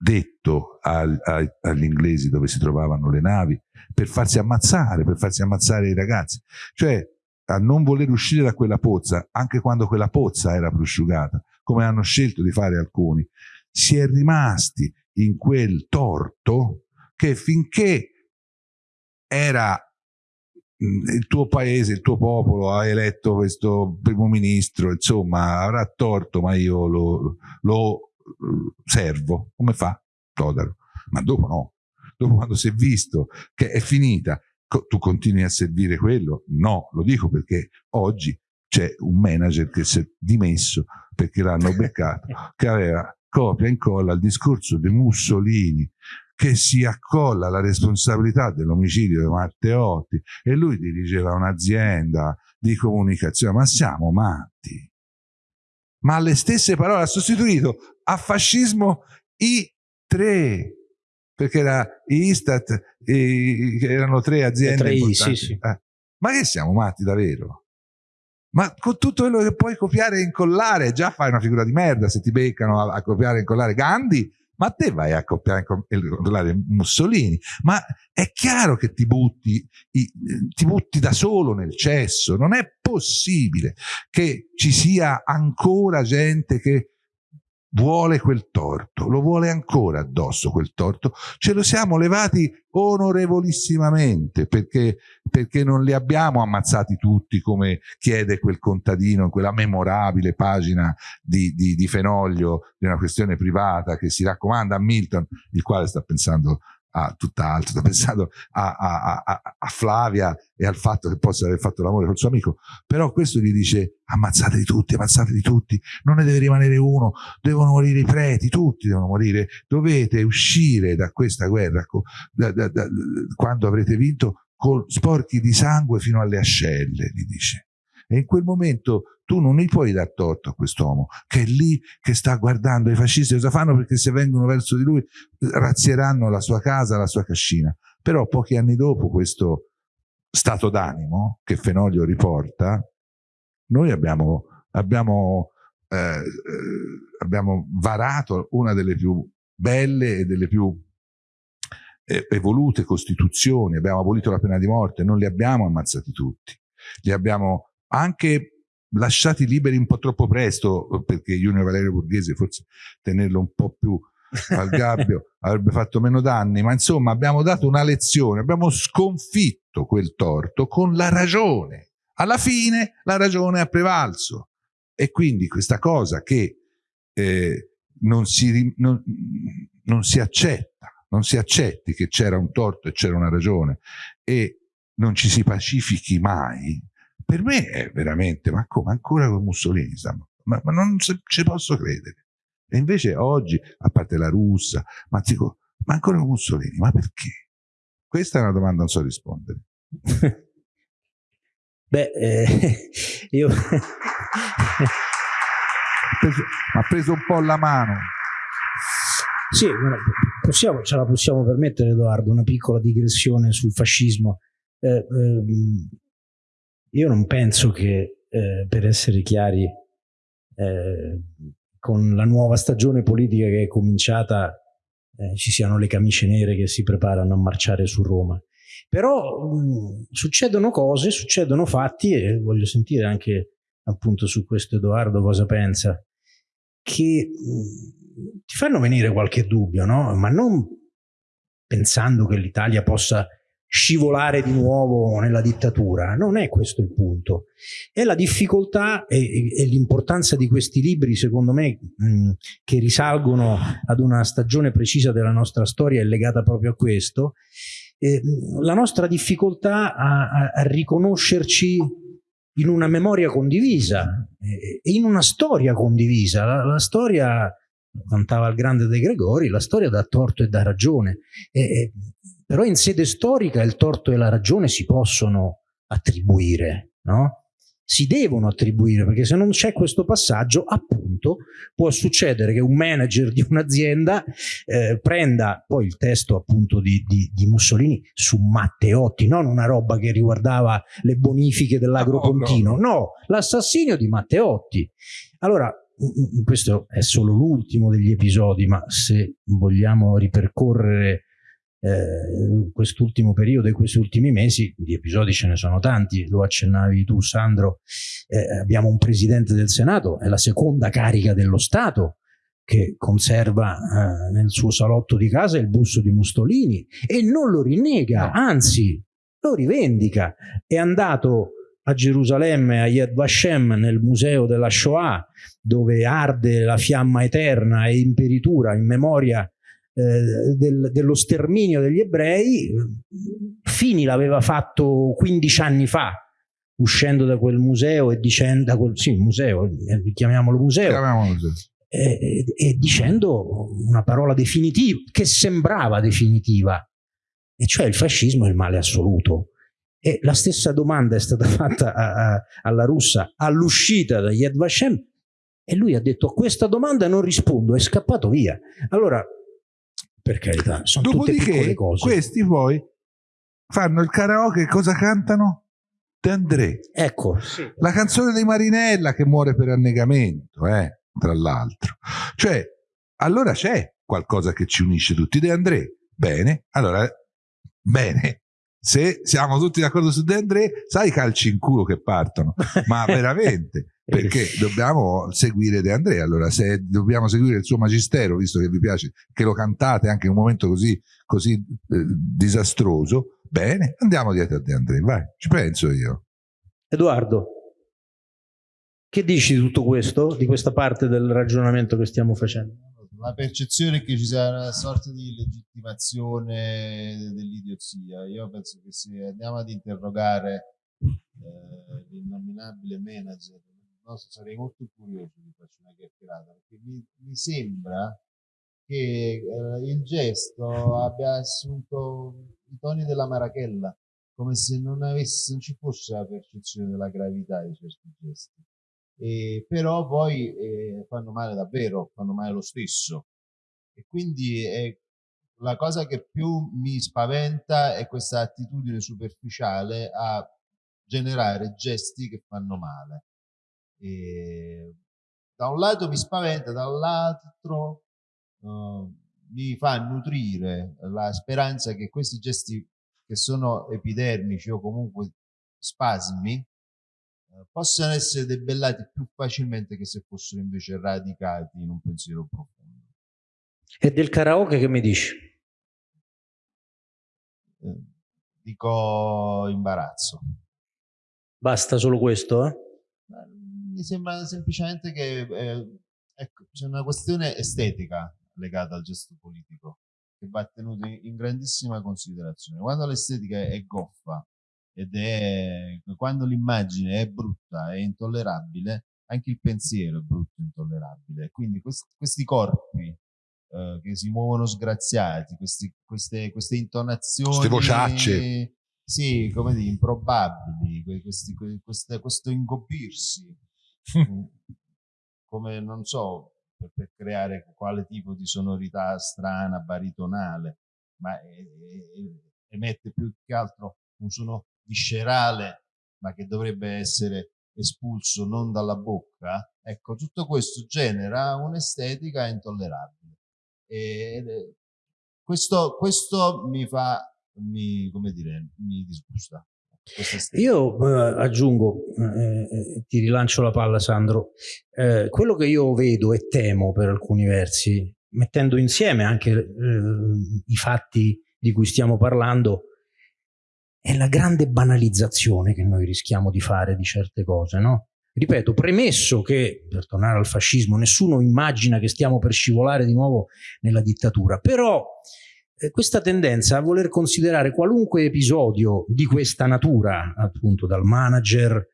Speaker 2: detto al, al, agli inglesi dove si trovavano le navi per farsi ammazzare, per farsi ammazzare i ragazzi. Cioè, a non voler uscire da quella pozza, anche quando quella pozza era prosciugata, come hanno scelto di fare alcuni, si è rimasti in quel torto che finché era il tuo paese, il tuo popolo ha eletto questo primo ministro, insomma, avrà torto, ma io lo, lo servo. Come fa? Todaro. Ma dopo no. Dopo quando si è visto che è finita, tu continui a servire quello? No, lo dico perché oggi c'è un manager che si è dimesso perché l'hanno beccato, che aveva copia e incolla il discorso di Mussolini che si accolla la responsabilità dell'omicidio di Matteotti e lui dirigeva un'azienda di comunicazione. Ma siamo matti. Ma le stesse parole ha sostituito a fascismo i tre, perché era Istat, e, erano tre aziende tre I, sì, sì. Eh. Ma che siamo matti davvero? Ma con tutto quello che puoi copiare e incollare, già fai una figura di merda se ti beccano a, a copiare e incollare Gandhi ma te vai a copiare e Mussolini, ma è chiaro che ti butti, ti butti da solo nel cesso, non è possibile che ci sia ancora gente che vuole quel torto, lo vuole ancora addosso quel torto, ce lo siamo levati onorevolissimamente perché, perché non li abbiamo ammazzati tutti come chiede quel contadino in quella memorabile pagina di, di, di Fenoglio di una questione privata che si raccomanda a Milton, il quale sta pensando a tutt'altro, sta pensando a, a, a, a, Flavia e al fatto che possa aver fatto l'amore col suo amico, però questo gli dice ammazzateli tutti, ammazzateli tutti, non ne deve rimanere uno, devono morire i preti, tutti devono morire, dovete uscire da questa guerra da, da, da, quando avrete vinto con sporchi di sangue fino alle ascelle, gli dice. E in quel momento tu non gli puoi dar torto a quest'uomo che è lì che sta guardando i fascisti cosa fanno perché se vengono verso di lui razzieranno la sua casa, la sua cascina. Però pochi anni dopo questo stato d'animo che Fenoglio riporta, noi abbiamo, abbiamo, eh, eh, abbiamo varato una delle più belle e delle più eh, evolute costituzioni, abbiamo abolito la pena di morte, non li abbiamo ammazzati tutti, li abbiamo anche lasciati liberi un po' troppo presto, perché Junior Valerio Borghese forse tenerlo un po' più al gabbio avrebbe fatto meno danni, ma insomma abbiamo dato una lezione, abbiamo sconfitto quel torto con la ragione. Alla fine la ragione ha prevalso e quindi questa cosa che eh, non, si, non, non si accetta, non si accetti che c'era un torto e c'era una ragione e non ci si pacifichi mai, per me è veramente, ma come ancora con Mussolini? Ma, ma non ci posso credere. E invece oggi, a parte la russa, ma dico, ma ancora con Mussolini, ma perché? Questa è una domanda, non so rispondere.
Speaker 1: Beh, eh, io...
Speaker 2: ha preso un po' la mano.
Speaker 1: Sì, possiamo, ce la possiamo permettere, Edoardo, una piccola digressione sul fascismo. Eh, ehm, io non penso che, eh, per essere chiari, eh, con la nuova stagione politica che è cominciata eh, ci siano le camicie nere che si preparano a marciare su Roma. Però mh, succedono cose, succedono fatti e voglio sentire anche appunto su questo Edoardo cosa pensa, che mh, ti fanno venire qualche dubbio, no? Ma non pensando che l'Italia possa scivolare di nuovo nella dittatura, non è questo il punto. È la difficoltà e, e l'importanza di questi libri, secondo me, mh, che risalgono ad una stagione precisa della nostra storia, è legata proprio a questo, eh, la nostra difficoltà a, a, a, riconoscerci in una memoria condivisa e in una storia condivisa. La, la storia, cantava il grande De Gregori, la storia dà torto e dà ragione. E, però in sede storica il torto e la ragione si possono attribuire, no? si devono attribuire, perché se non c'è questo passaggio, appunto, può succedere che un manager di un'azienda eh, prenda poi il testo appunto di, di, di, Mussolini su Matteotti, non una roba che riguardava le bonifiche dell'agropontino, no, no. no l'assassinio di Matteotti. Allora, questo è solo l'ultimo degli episodi, ma se vogliamo ripercorrere eh, quest'ultimo periodo e questi ultimi mesi di episodi ce ne sono tanti, lo accennavi tu Sandro, eh, abbiamo un presidente del Senato, è la seconda carica dello Stato che conserva eh, nel suo salotto di casa il busto di Mustolini e non lo rinnega, anzi lo rivendica, è andato a Gerusalemme, a Yad Vashem, nel museo della Shoah, dove arde la fiamma eterna e imperitura in memoria eh, del, dello sterminio degli ebrei, Fini l'aveva fatto 15 anni fa, uscendo da quel museo e dicendo, da quel, sì, museo, eh, chiamiamolo museo, chiamiamolo museo. E, e, dicendo una parola definitiva, che sembrava definitiva, e cioè il fascismo è il male assoluto. E la stessa domanda è stata fatta a, a, alla russa all'uscita da Yad Vashem e lui ha detto a questa domanda non rispondo, è scappato via. Allora per carità, sono Dopodiché,
Speaker 2: questi poi fanno il karaoke, cosa cantano? De André.
Speaker 1: Ecco.
Speaker 2: Sì. La canzone di Marinella che muore per annegamento, eh, tra l'altro. Cioè, allora c'è qualcosa che ci unisce tutti. De André, bene, allora, bene. Se siamo tutti d'accordo su De André, sai i calci in culo che partono, ma veramente perché dobbiamo seguire De Andrea. Allora, se dobbiamo seguire il suo magistero, visto che vi piace che lo cantate anche in un momento così, così eh, disastroso, bene, andiamo dietro a De Andrea. Vai, ci penso io.
Speaker 1: Edoardo, che dici di tutto questo, di questa parte del ragionamento che stiamo facendo?
Speaker 3: La percezione è che ci sia una sorta di legittimazione dell'idiozia. Io penso che se andiamo ad interrogare eh, l'innominabile manager no, sarei molto curioso di farci una chiacchierata perché mi, mi sembra che eh, il gesto abbia assunto i toni della marachella come se non, avesse, non ci fosse la percezione della gravità di certi gesti. E, però poi eh, fanno male davvero fanno male lo stesso. E quindi è la cosa che più mi spaventa è questa attitudine superficiale a generare gesti che fanno male e da un lato mi spaventa, dall'altro uh, mi fa nutrire la speranza che questi gesti che sono epidermici o comunque spasmi uh, possano essere debellati più facilmente che se fossero invece radicati in un pensiero profondo.
Speaker 1: E del karaoke che mi dici?
Speaker 3: Eh, dico imbarazzo.
Speaker 1: Basta solo questo? Eh?
Speaker 3: Mi sembra semplicemente che eh, ecco, c'è una questione estetica legata al gesto politico che va tenuta in grandissima considerazione. Quando l'estetica è goffa ed è quando l'immagine è brutta e intollerabile, anche il pensiero è brutto e intollerabile. Quindi questi, questi corpi eh, che si muovono sgraziati, questi, queste, queste intonazioni. Queste
Speaker 2: vociacce.
Speaker 3: Sì, come dire, improbabili, questi, queste, questo ingobbirsi come non so per, per, creare quale tipo di sonorità strana, baritonale, ma emette più che altro un suono viscerale, ma che dovrebbe essere espulso non dalla bocca. Ecco, tutto questo genera un'estetica intollerabile. E questo, questo mi fa, mi, come dire, mi disgusta.
Speaker 1: Io eh, aggiungo, eh, eh, ti rilancio la palla Sandro, eh, quello che io vedo e temo per alcuni versi, mettendo insieme anche eh, i fatti di cui stiamo parlando, è la grande banalizzazione che noi rischiamo di fare di certe cose, no? Ripeto, premesso che, per tornare al fascismo, nessuno immagina che stiamo per scivolare di nuovo nella dittatura, però questa tendenza a voler considerare qualunque episodio di questa natura, appunto dal manager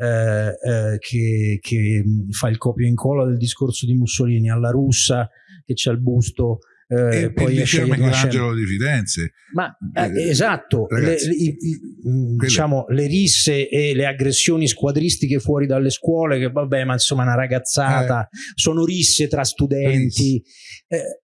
Speaker 1: eh, eh, che, che, fa il copia e incolla del discorso di Mussolini alla russa che c'è il busto
Speaker 2: eh, e poi esce Michelangelo di Firenze
Speaker 1: ma eh, eh esatto ragazzi, le, i, i, mm, diciamo le risse e le aggressioni squadristiche fuori dalle scuole che vabbè ma insomma una ragazzata eh. sono risse tra studenti. Eh,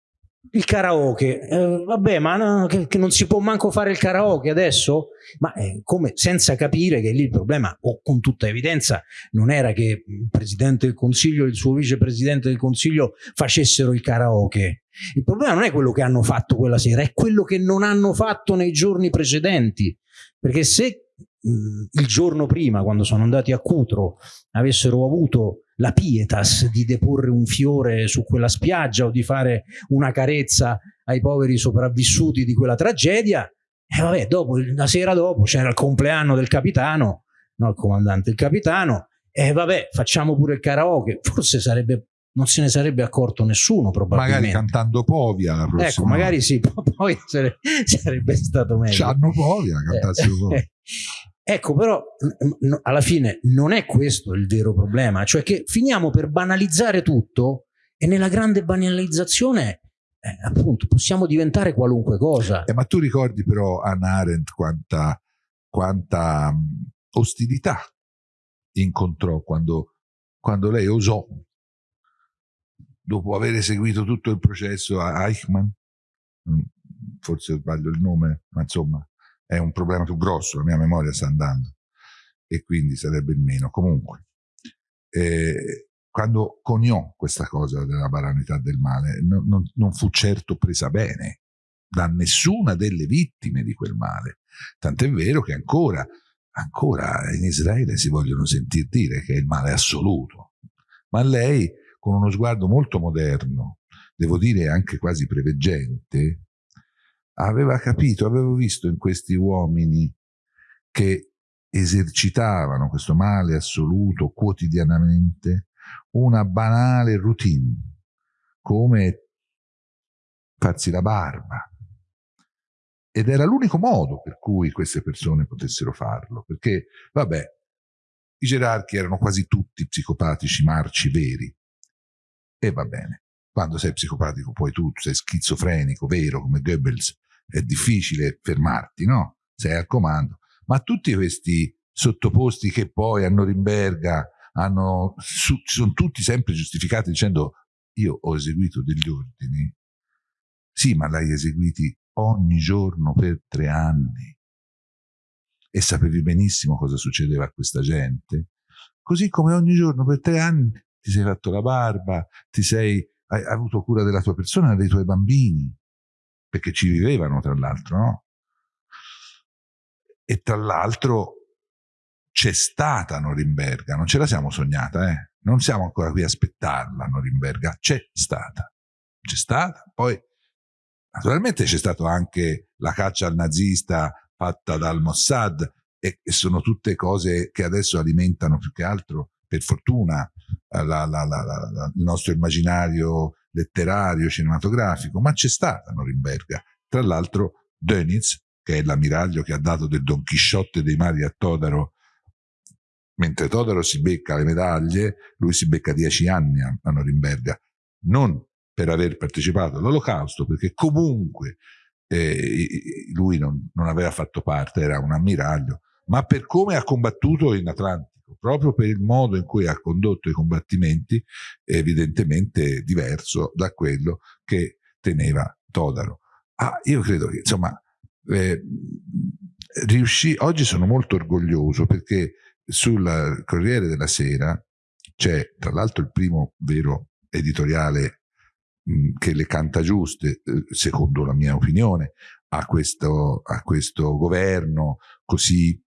Speaker 1: il karaoke, eh, vabbè, ma no, che, che, non si può manco fare il karaoke adesso? Ma eh, come senza capire che lì il problema, o con tutta evidenza, non era che il Presidente del Consiglio e il suo Vicepresidente del Consiglio facessero il karaoke. Il problema non è quello che hanno fatto quella sera, è quello che non hanno fatto nei giorni precedenti. Perché se mh, il giorno prima, quando sono andati a Cutro, avessero avuto la pietas di deporre un fiore su quella spiaggia o di fare una carezza ai poveri sopravvissuti di quella tragedia. E vabbè, dopo, la sera dopo c'era il compleanno del capitano, no il comandante, il capitano, e vabbè, facciamo pure il karaoke. Forse sarebbe non se ne sarebbe accorto nessuno probabilmente.
Speaker 2: Magari cantando Povia.
Speaker 1: Ecco, magari sì, poi sarebbe stato meglio.
Speaker 2: C'hanno Povia, cantassero Povia.
Speaker 1: Ecco, però alla fine non è questo il vero problema, cioè che finiamo per banalizzare tutto e nella grande banalizzazione eh, appunto possiamo diventare qualunque cosa.
Speaker 2: Eh, ma tu ricordi però Anna Arendt quanta, quanta ostilità incontrò quando, quando lei osò, dopo aver eseguito tutto il processo a Eichmann, mm, forse sbaglio il nome, ma insomma, è un problema più grosso, la mia memoria sta andando e quindi sarebbe il meno. Comunque, eh, quando coniò questa cosa della banalità del male, non, non, non fu certo presa bene da nessuna delle vittime di quel male. Tant'è vero che ancora, ancora in Israele si vogliono sentir dire che è il male assoluto. Ma lei, con uno sguardo molto moderno, devo dire anche quasi preveggente, aveva capito, avevo visto in questi uomini che esercitavano questo male assoluto quotidianamente una banale routine, come farsi la barba. Ed era l'unico modo per cui queste persone potessero farlo, perché, vabbè, i gerarchi erano quasi tutti psicopatici marci veri. E va bene, quando sei psicopatico poi tu sei schizofrenico, vero, come Goebbels, è difficile fermarti, no? Sei al comando. Ma tutti questi sottoposti che poi a Norimberga hanno, su, sono tutti sempre giustificati dicendo io ho eseguito degli ordini. Sì, ma l'hai eseguiti ogni giorno per tre anni e sapevi benissimo cosa succedeva a questa gente. Così come ogni giorno per tre anni ti sei fatto la barba, ti sei, hai avuto cura della tua persona e dei tuoi bambini perché ci vivevano tra l'altro, no? E tra l'altro c'è stata Norimberga, non ce la siamo sognata, eh? Non siamo ancora qui a aspettarla Norimberga, c'è stata. C'è stata, poi naturalmente c'è stata anche la caccia al nazista fatta dal Mossad e, e sono tutte cose che adesso alimentano più che altro, per fortuna, la, la, la, il nostro immaginario letterario, cinematografico, ma c'è stata Norimberga. Tra l'altro Dönitz, che è l'ammiraglio che ha dato del Don Chisciotte dei mari a Todaro, mentre Todaro si becca le medaglie, lui si becca dieci anni a, a Norimberga, non per aver partecipato all'olocausto, perché comunque eh, lui non, non aveva fatto parte, era un ammiraglio, ma per come ha combattuto in Atlantico proprio per il modo in cui ha condotto i combattimenti, evidentemente diverso da quello che teneva Todaro. Ah, io credo che, insomma, eh, riuscì, oggi sono molto orgoglioso perché sul Corriere della Sera c'è tra l'altro il primo vero editoriale mh, che le canta giuste, eh, secondo la mia opinione, a questo, a questo governo così,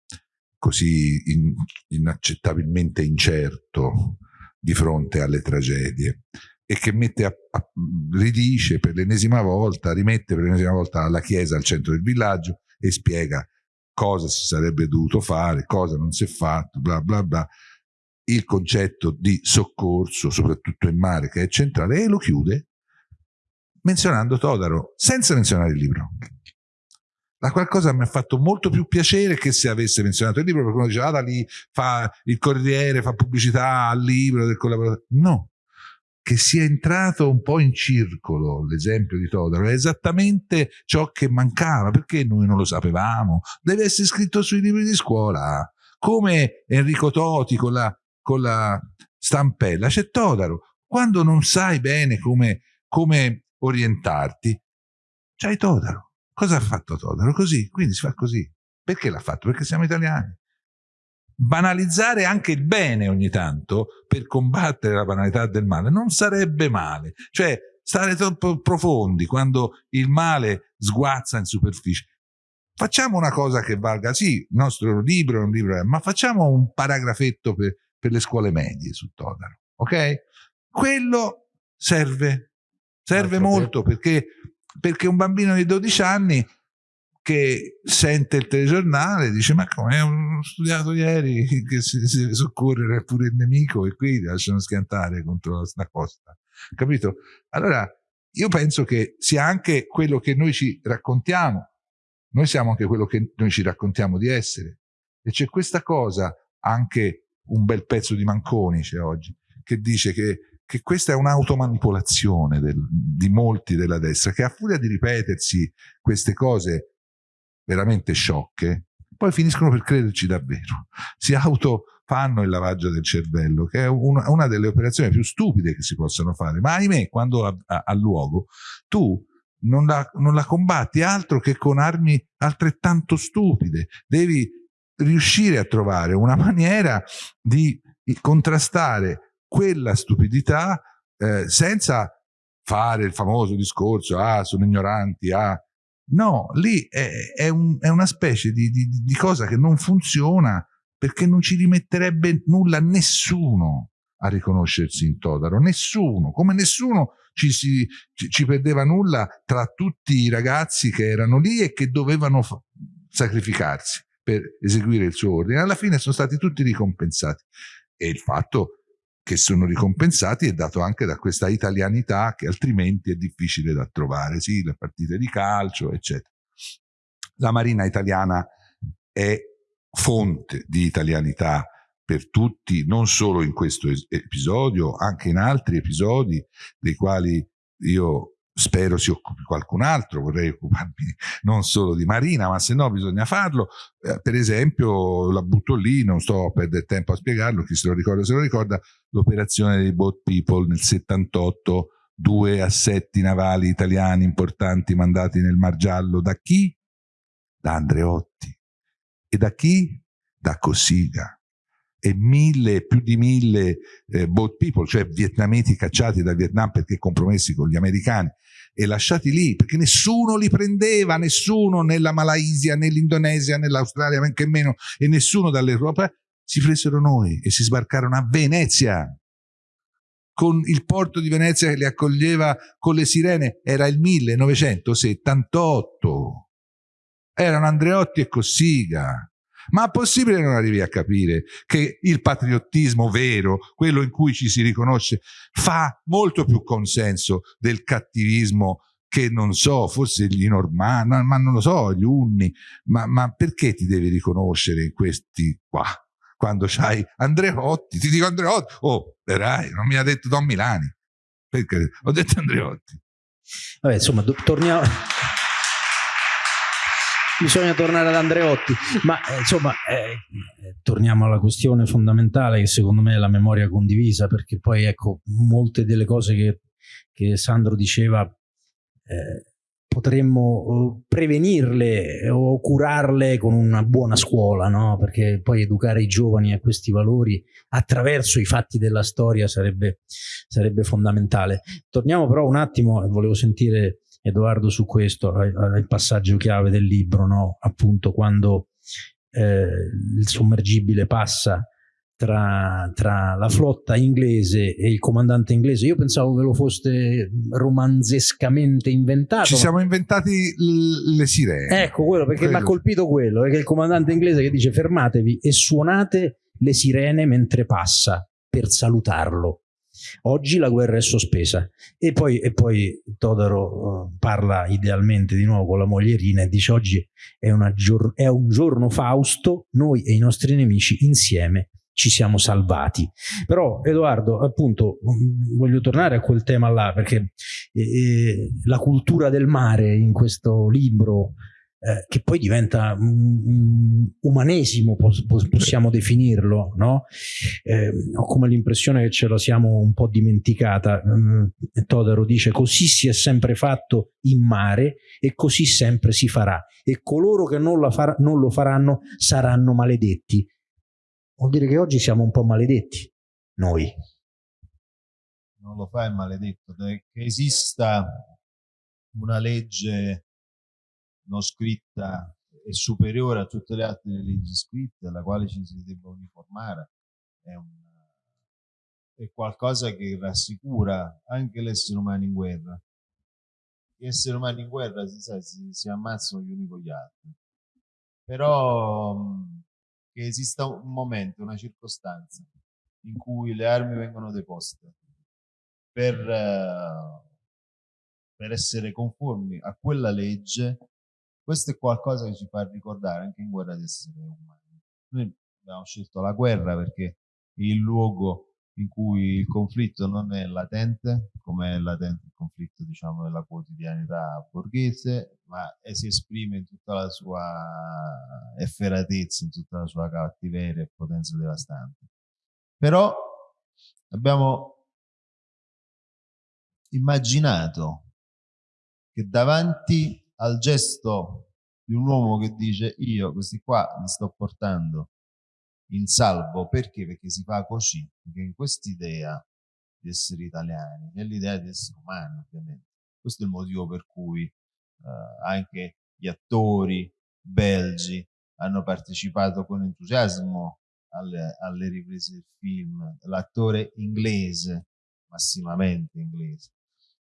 Speaker 2: così in, inaccettabilmente incerto di fronte alle tragedie e che mette a, a, ridice per l'ennesima volta, rimette per l'ennesima volta la chiesa al centro del villaggio e spiega cosa si sarebbe dovuto fare, cosa non si è fatto, bla bla bla. Il concetto di soccorso, soprattutto in mare, che è centrale, e lo chiude menzionando Todaro, senza menzionare il libro. La qualcosa mi ha fatto molto più piacere che se avesse menzionato il libro, perché uno diceva, ah, da lì fa il Corriere, fa pubblicità al libro del collaboratore. No, che sia entrato un po' in circolo l'esempio di Todaro è esattamente ciò che mancava perché noi non lo sapevamo. Deve essere scritto sui libri di scuola come Enrico Toti con la, con la stampella. C'è Todaro quando non sai bene come, come orientarti c'hai Todaro cosa ha fatto Todaro? così, quindi si fa così perché l'ha fatto? perché siamo italiani banalizzare anche il bene ogni tanto per combattere la banalità del male non sarebbe male. Cioè, stare troppo profondi quando il male sguazza in superficie. Facciamo una cosa che valga, sì, il nostro libro è un libro, ma facciamo un paragrafetto per, per le scuole medie su Todaro, ok? Quello serve, serve molto perché, perché un bambino di 12 anni che sente il telegiornale dice ma come ho studiato ieri che si, si deve soccorrere pure il nemico e qui lasciano schiantare contro la costa. Capito? allora io penso che sia anche quello che noi ci raccontiamo. Noi siamo anche quello che noi ci raccontiamo di essere. E c'è questa cosa anche un bel pezzo di Manconi c'è oggi che dice che che questa è un'automanipolazione di molti della destra che a furia di ripetersi queste cose veramente sciocche, poi finiscono per crederci davvero. Si autofanno il lavaggio del cervello, che è una, una delle operazioni più stupide che si possono fare, ma ahimè, quando ha luogo, tu non la, non la combatti altro che con armi altrettanto stupide. Devi riuscire a trovare una maniera di contrastare quella stupidità eh, senza fare il famoso discorso, ah, sono ignoranti, ah, No, lì è, è, un, è una specie di, di, di, cosa che non funziona perché non ci rimetterebbe nulla nessuno a riconoscersi in Todaro, nessuno, come nessuno ci, si, ci, ci perdeva nulla tra tutti i ragazzi che erano lì e che dovevano sacrificarsi per eseguire il suo ordine. Alla fine sono stati tutti ricompensati e il fatto che sono ricompensati è dato anche da questa italianità che altrimenti è difficile da trovare, sì, le partite di calcio, eccetera. La Marina italiana è fonte di italianità per tutti, non solo in questo episodio, anche in altri episodi dei quali io spero si occupi qualcun altro, vorrei occuparmi non solo di Marina, ma se no bisogna farlo. Eh, per esempio, la butto lì, non sto a perdere tempo a spiegarlo, chi se lo ricorda se lo ricorda, l'operazione dei Boat People nel 78, due assetti navali italiani importanti mandati nel Mar Giallo da chi? Da Andreotti. E da chi? Da Cossiga e mille, più di mille eh, boat people, cioè vietnamiti cacciati dal Vietnam perché compromessi con gli americani e lasciati lì perché nessuno li prendeva, nessuno nella Malaysia, nell'Indonesia, nell'Australia, men che meno, e nessuno dall'Europa, si presero noi e si sbarcarono a Venezia con il porto di Venezia che li accoglieva con le sirene, era il 1978. Erano Andreotti e Cossiga. Ma è possibile non arrivi a capire che il patriottismo vero, quello in cui ci si riconosce, fa molto più consenso del cattivismo che non so, forse gli normanni, ma non lo so, gli unni, ma, ma perché ti devi riconoscere in questi qua? Quando c'hai Andreotti, ti dico Andreotti, oh, verai, non mi ha detto Don Milani, perché ho detto Andreotti.
Speaker 1: Vabbè, insomma, torniamo bisogna tornare ad Andreotti, ma eh, insomma eh, torniamo alla questione fondamentale che secondo me è la memoria condivisa, perché poi ecco molte delle cose che, che Sandro diceva eh, potremmo eh, prevenirle o curarle con una buona scuola, no? perché poi educare i giovani a questi valori attraverso i fatti della storia sarebbe, sarebbe fondamentale. Torniamo però un attimo, volevo sentire Edoardo su questo, il passaggio chiave del libro, no? appunto quando eh, il sommergibile passa tra, tra, la flotta inglese e il comandante inglese. Io pensavo che lo foste romanzescamente inventato.
Speaker 2: Ci siamo inventati le sirene.
Speaker 1: Ecco quello, perché mi ha colpito quello, perché il comandante inglese che dice fermatevi e suonate le sirene mentre passa per salutarlo. Oggi la guerra è sospesa e poi, e poi Todaro uh, parla idealmente di nuovo con la moglierina e dice oggi è, è un giorno fausto, noi e i nostri nemici insieme ci siamo salvati. Però Edoardo, appunto, mm, voglio tornare a quel tema là, perché eh, la cultura del mare in questo libro, eh, che poi diventa um, umanesimo, pos possiamo definirlo, no? Eh, ho come l'impressione che ce la siamo un po' dimenticata. Mm, Todaro dice, così si è sempre fatto in mare e così sempre si farà. E coloro che non, non lo faranno saranno maledetti vuol dire che oggi siamo un po' maledetti, noi.
Speaker 3: Non lo fa è maledetto, che esista una legge non scritta e superiore a tutte le altre leggi scritte alla quale ci si debba uniformare è, un, è qualcosa che rassicura anche l'essere umano in guerra. Gli esseri umani in guerra si, sa, si, si ammazzano gli uni con gli altri. Però che esista un momento, una circostanza in cui le armi vengono deposte per, uh, per essere conformi a quella legge, questo è qualcosa che ci fa ricordare anche in guerra di essere umani. Noi abbiamo scelto la guerra perché è il luogo in cui il conflitto non è latente, come è latente il conflitto diciamo nella quotidianità borghese, ma si esprime in tutta la sua efferatezza, in tutta la sua cattiveria e potenza devastante. Però abbiamo immaginato che davanti al gesto di un uomo che dice io questi qua li sto portando in salvo. Perché? Perché si fa così, perché in quest'idea di essere italiani, nell'idea di essere umani ovviamente, questo è il motivo per cui eh, anche gli attori belgi hanno partecipato con entusiasmo alle, alle riprese del film, l'attore inglese, massimamente inglese,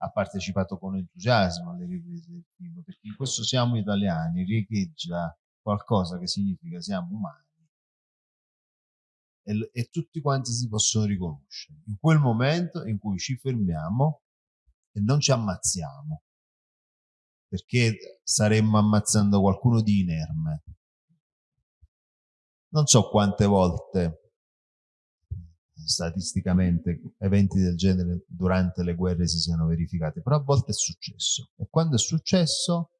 Speaker 3: ha partecipato con entusiasmo alle riprese del film, perché in questo siamo italiani, riecheggia qualcosa che significa siamo umani e, e tutti quanti si possono riconoscere. In quel momento in cui ci fermiamo e non ci ammazziamo, perché staremmo ammazzando qualcuno di inerme. Non so quante volte statisticamente eventi del genere durante le guerre si siano verificati, però a volte è successo. E quando è successo,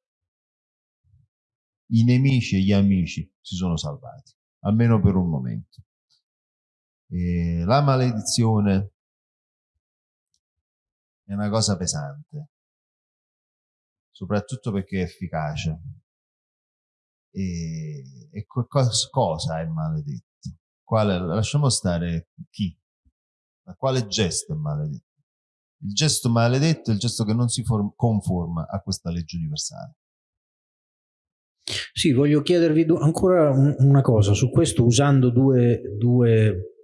Speaker 3: i nemici e gli amici si sono salvati, almeno per un momento. E la maledizione è una cosa pesante, soprattutto perché è efficace. E, e cosa, è maledetto? Quale, lasciamo stare chi, ma quale gesto è maledetto? Il gesto maledetto è il gesto che non si conforma a questa legge universale.
Speaker 1: Sì, voglio chiedervi ancora una cosa su questo usando due, due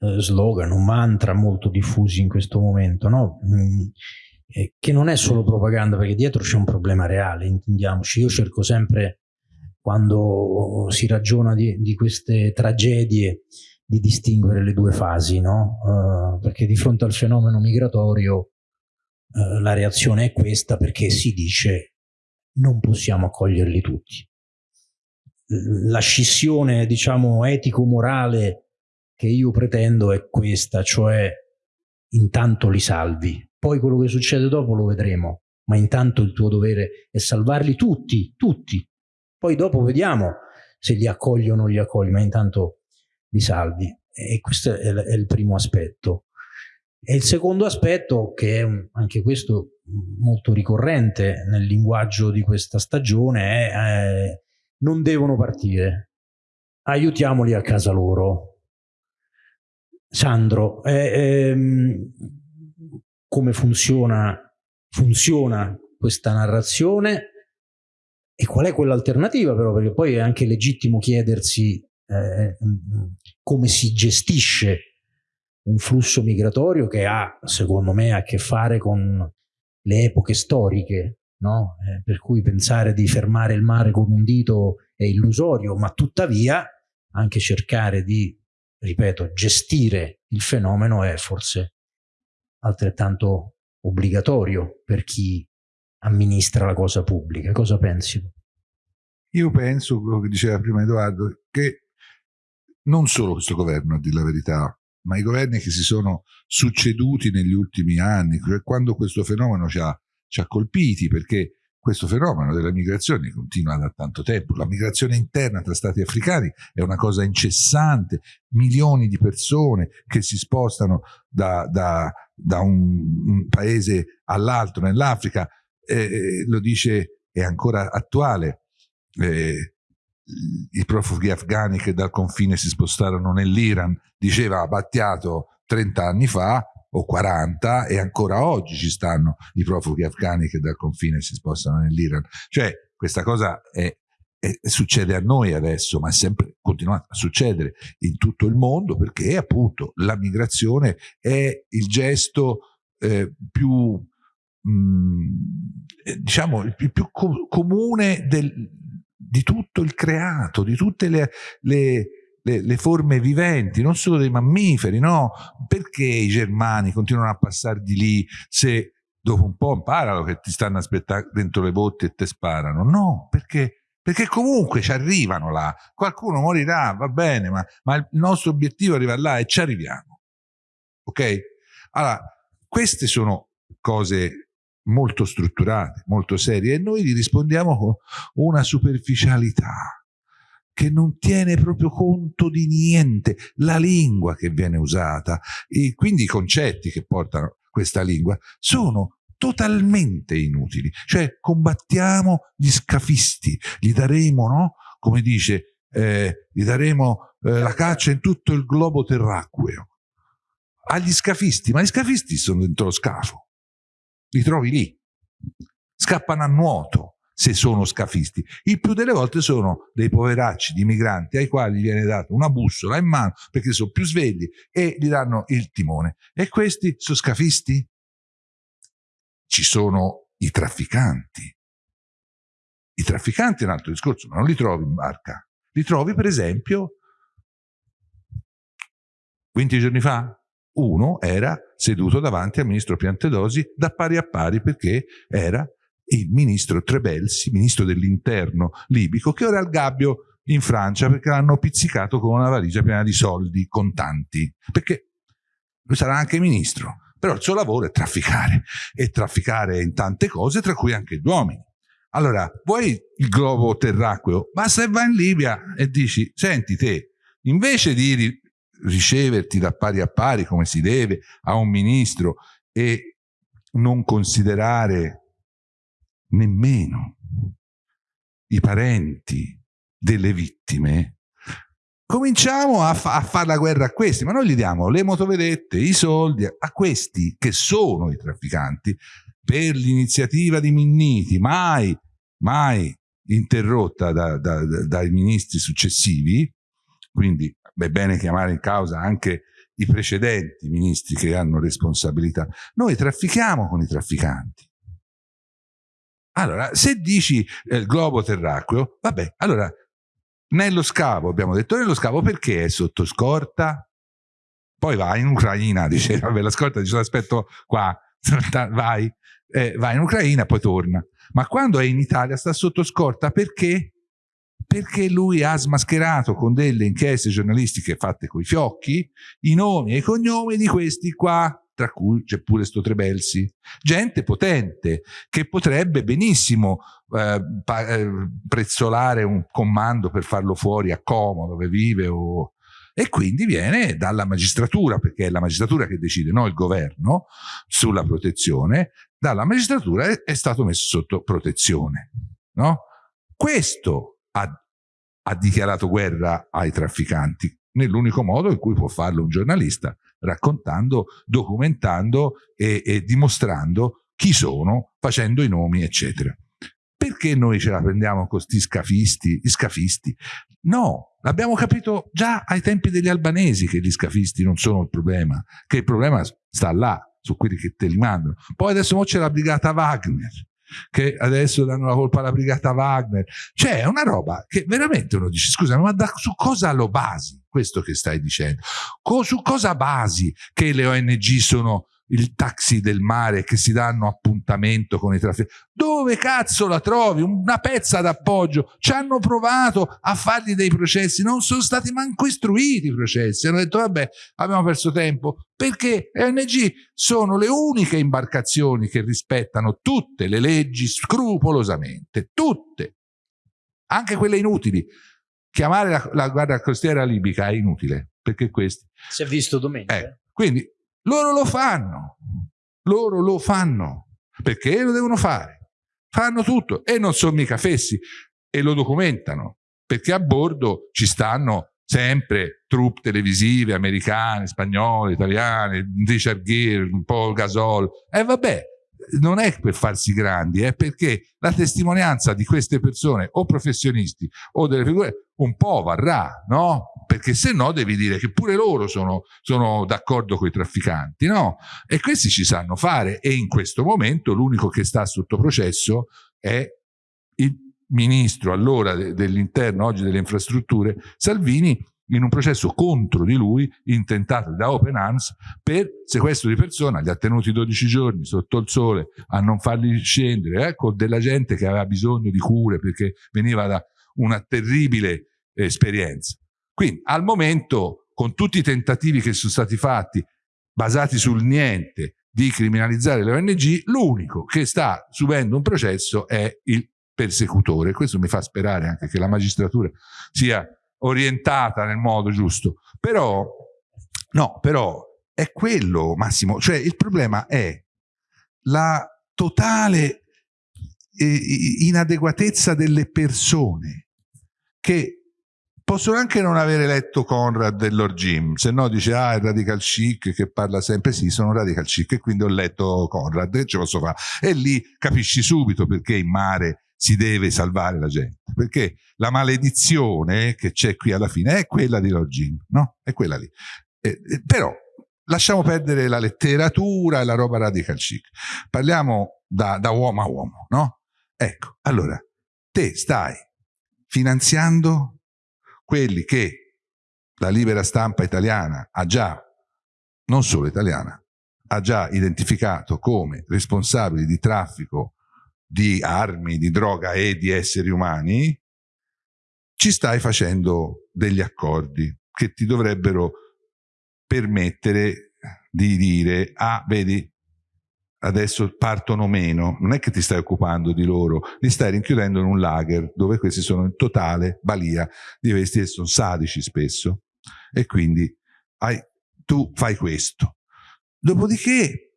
Speaker 1: eh, slogan, un mantra molto diffusi in questo momento, no? Mm, eh, che non è solo propaganda, perché dietro c'è un problema reale, intendiamoci. Io cerco sempre, quando si ragiona di, di queste tragedie, di distinguere le due fasi, no? Uh, perché di fronte al fenomeno migratorio uh, la reazione è questa perché si dice non possiamo accoglierli tutti. La scissione, diciamo, etico-morale che io pretendo è questa, cioè intanto li salvi, poi quello che succede dopo lo vedremo, ma intanto il tuo dovere è salvarli tutti, tutti. Poi dopo vediamo se li accogli o non li accogli, ma intanto li salvi. E questo è, è il primo aspetto. E il secondo aspetto, che è anche questo molto ricorrente nel linguaggio di questa stagione, è eh, non devono partire, aiutiamoli a casa loro. Sandro, eh, ehm, come funziona, funziona questa narrazione e qual è quell'alternativa però, perché poi è anche legittimo chiedersi eh, come si gestisce un flusso migratorio che ha, secondo me, a che fare con le epoche storiche, no? eh, per cui pensare di fermare il mare con un dito è illusorio, ma tuttavia anche cercare di, ripeto, gestire il fenomeno è forse altrettanto obbligatorio per chi amministra la cosa pubblica. Cosa pensi?
Speaker 2: Io penso, quello che diceva prima Edoardo, che non solo questo governo, a dire la verità, ma i governi che si sono succeduti negli ultimi anni, cioè quando questo fenomeno ci ha, ci ha colpiti, perché questo fenomeno della migrazione continua da tanto tempo. La migrazione interna tra stati africani è una cosa incessante, milioni di persone che si spostano da, da, da un, un, paese all'altro nell'Africa, eh, lo dice, è ancora attuale. Eh, i profughi afghani che dal confine si spostarono nell'Iran, diceva Battiato 30 anni fa o 40 e ancora oggi ci stanno i profughi afghani che dal confine si spostano nell'Iran. Cioè questa cosa è, è, succede a noi adesso, ma è sempre continuato a succedere in tutto il mondo perché appunto la migrazione è il gesto eh, più mh, mm, diciamo il più co comune del, di tutto il creato, di tutte le, le, le, le, forme viventi, non solo dei mammiferi, no? Perché i germani continuano a passare di lì se dopo un po' imparano che ti stanno aspettando dentro le botte e te sparano? No, perché, perché comunque ci arrivano là. Qualcuno morirà, va bene, ma, ma il nostro obiettivo è arrivare là e ci arriviamo. Ok? Allora, queste sono cose molto strutturate, molto serie e noi gli rispondiamo con una superficialità che non tiene proprio conto di niente, la lingua che viene usata e quindi i concetti che portano questa lingua sono totalmente inutili, cioè combattiamo gli scafisti, gli daremo, no? come dice, eh, gli daremo eh, la caccia in tutto il globo terracqueo agli scafisti, ma gli scafisti sono dentro lo scafo li trovi lì. Scappano a nuoto se sono scafisti. Il più delle volte sono dei poveracci di migranti ai quali viene data una bussola in mano perché sono più svegli e gli danno il timone. E questi sono scafisti? Ci sono i trafficanti. I trafficanti è un altro discorso, ma non li trovi in barca. Li trovi per esempio 20 giorni fa uno era seduto davanti al ministro Piantedosi da pari a pari perché era il ministro Trebelsi, ministro dell'interno libico, che ora è al gabbio in Francia perché l'hanno pizzicato con una valigia piena di soldi contanti. Perché lui sarà anche ministro, però il suo lavoro è trafficare, e trafficare in tante cose, tra cui anche gli uomini. Allora, vuoi il globo terracqueo? Basta che vai in Libia e dici, senti te, invece di riceverti da pari a pari come si deve a un ministro e non considerare nemmeno i parenti delle vittime, cominciamo a, fa a fare la guerra a questi, ma noi gli diamo le motovedette, i soldi a questi che sono i trafficanti per l'iniziativa di Minniti, mai, mai interrotta da, da, da, dai ministri successivi, quindi è bene chiamare in causa anche i precedenti ministri che hanno responsabilità. Noi traffichiamo con i trafficanti. Allora, se dici eh, globo terracqueo, vabbè, allora nello scavo, abbiamo detto nello scavo perché è sotto scorta? Poi vai in Ucraina, dice, vabbè, la scorta dice aspetto qua, vai, eh, vai in Ucraina, poi torna. Ma quando è in Italia sta sotto scorta perché? Perché lui ha smascherato con delle inchieste giornalistiche fatte coi fiocchi i nomi e i cognomi di questi qua, tra cui c'è pure sto Trebelsi. Gente potente che potrebbe benissimo eh, eh, prezzolare un comando per farlo fuori a Como dove vive o... e quindi viene dalla magistratura, perché è la magistratura che decide, non il governo, sulla protezione, dalla magistratura è, è stato messo sotto protezione. No? Questo ha, ha dichiarato guerra ai trafficanti, nell'unico modo in cui può farlo un giornalista, raccontando, documentando e, e dimostrando chi sono, facendo i nomi, eccetera. Perché noi ce la prendiamo con questi scafisti, scafisti? No, l'abbiamo capito già ai tempi degli albanesi che gli scafisti non sono il problema, che il problema sta là, su quelli che te li mandano. Poi adesso c'è la brigata Wagner, che adesso danno la colpa alla brigata Wagner. Cioè, è una roba che veramente uno dice, scusa, ma da, su cosa lo basi questo che stai dicendo? Co, su cosa basi che le ONG sono il taxi del mare che si danno appuntamento con i trafficanti. Dove cazzo la trovi? Una pezza d'appoggio. Ci hanno provato a fargli dei processi, non sono stati manco istruiti i processi. Hanno detto vabbè, abbiamo perso tempo. Perché le ONG sono le uniche imbarcazioni che rispettano tutte le leggi scrupolosamente. Tutte. Anche quelle inutili. Chiamare la, la guardia costiera libica è inutile, perché questi...
Speaker 1: Si è visto domenica.
Speaker 2: Eh, quindi loro lo fanno, loro lo fanno, perché lo devono fare, fanno tutto e non sono mica fessi. E lo documentano, perché a bordo ci stanno sempre truppe televisive americane, spagnole, italiane, Richard Gere, Paul Gasol, e vabbè, non è per farsi grandi, è perché la testimonianza di queste persone o professionisti o delle figure un po' varrà, no? Perché se no devi dire che pure loro sono, sono d'accordo con i trafficanti, no? E questi ci sanno fare e in questo momento l'unico che sta sotto processo è il ministro allora dell'interno, oggi delle infrastrutture, Salvini, in un processo contro di lui intentato da Open Arms per sequestro di persona, li ha tenuti 12 giorni sotto il sole a non farli scendere, eh, con della gente che aveva bisogno di cure perché veniva da una terribile esperienza. Quindi al momento, con tutti i tentativi che sono stati fatti, basati sul niente, di criminalizzare le ONG, l'unico che sta subendo un processo è il persecutore. Questo mi fa sperare anche che la magistratura sia orientata nel modo giusto. Però, no, però è quello, Massimo, cioè il problema è la totale eh, inadeguatezza delle persone che possono anche non avere letto Conrad e Lord Jim, se no dice ah è radical chic che parla sempre, sì sono radical chic e quindi ho letto Conrad, che ce posso fare? E lì capisci subito perché in mare si deve salvare la gente, perché la maledizione che c'è qui alla fine è quella di Login, no? È quella lì. Eh, eh, però lasciamo perdere la letteratura e la roba radical chic, parliamo da, da uomo a uomo, no? Ecco, allora, te stai finanziando quelli che la libera stampa italiana ha già, non solo italiana, ha già identificato come responsabili di traffico di armi, di droga e di esseri umani, ci stai facendo degli accordi che ti dovrebbero permettere di dire, ah, vedi, adesso partono meno, non è che ti stai occupando di loro, li stai rinchiudendo in un lager dove questi sono in totale balia di questi e sono sadici spesso e quindi hai, tu fai questo. Dopodiché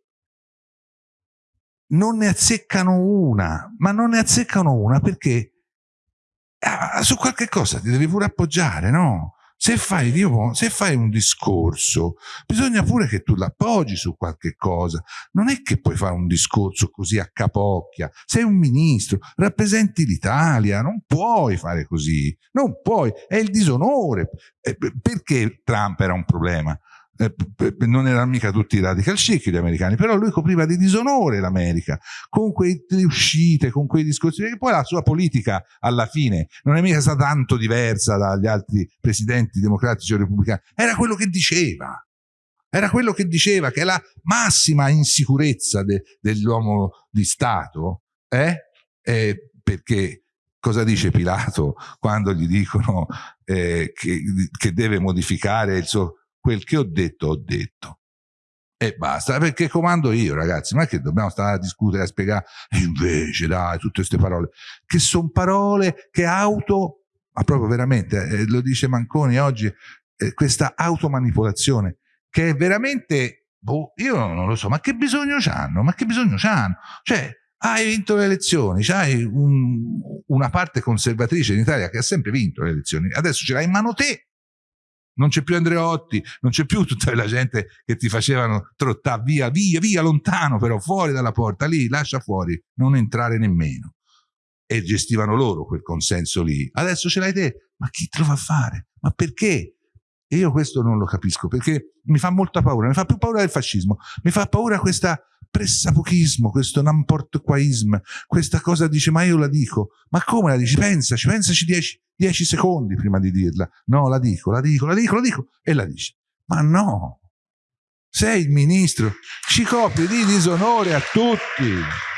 Speaker 2: non ne azzeccano una, ma non ne azzeccano una perché ah, su qualche cosa ti devi pure appoggiare, no? Se fai, Dio, se fai un discorso, bisogna pure che tu l'appoggi su qualche cosa. Non è che puoi fare un discorso così a capocchia. Sei un ministro, rappresenti l'Italia, non puoi fare così. Non puoi, è il disonore. Eh, perché Trump era un problema? Eh, non erano mica tutti radical chic gli americani, però lui copriva di disonore l'America, con quelle uscite, con quei discorsi, perché poi la sua politica alla fine non è mica stata tanto diversa dagli altri presidenti democratici o repubblicani, era quello che diceva, era quello che diceva che la massima insicurezza de, dell'uomo di Stato eh, è perché cosa dice Pilato quando gli dicono eh, che, che, deve modificare il suo quel che ho detto ho detto e basta perché comando io ragazzi ma che dobbiamo stare a discutere a spiegare invece dai tutte queste parole che sono parole che auto ma proprio veramente eh, lo dice Manconi oggi eh, questa automanipolazione che è veramente, boh, io non lo so, ma che bisogno hanno? Ma che bisogno hanno? Cioè, hai vinto le elezioni, c'hai un, una parte conservatrice in Italia che ha sempre vinto le elezioni, adesso ce l'hai in mano te. Non c'è più Andreotti, non c'è più tutta la gente che ti facevano trottare via, via, via, lontano però, fuori dalla porta, lì, lascia fuori, non entrare nemmeno. E gestivano loro quel consenso lì. Adesso ce l'hai te, ma chi te lo fa fare? Ma perché? E io questo non lo capisco, perché mi fa molta paura, mi fa più paura del fascismo, mi fa paura questa pressapochismo, questo n'importe quaism, questa cosa dice ma io la dico, ma come la dici? Pensaci, pensaci dieci, dieci secondi prima di dirla. No, la dico, la dico, la dico, la dico e la dici. Ma no, sei il ministro, ci copri di disonore a tutti.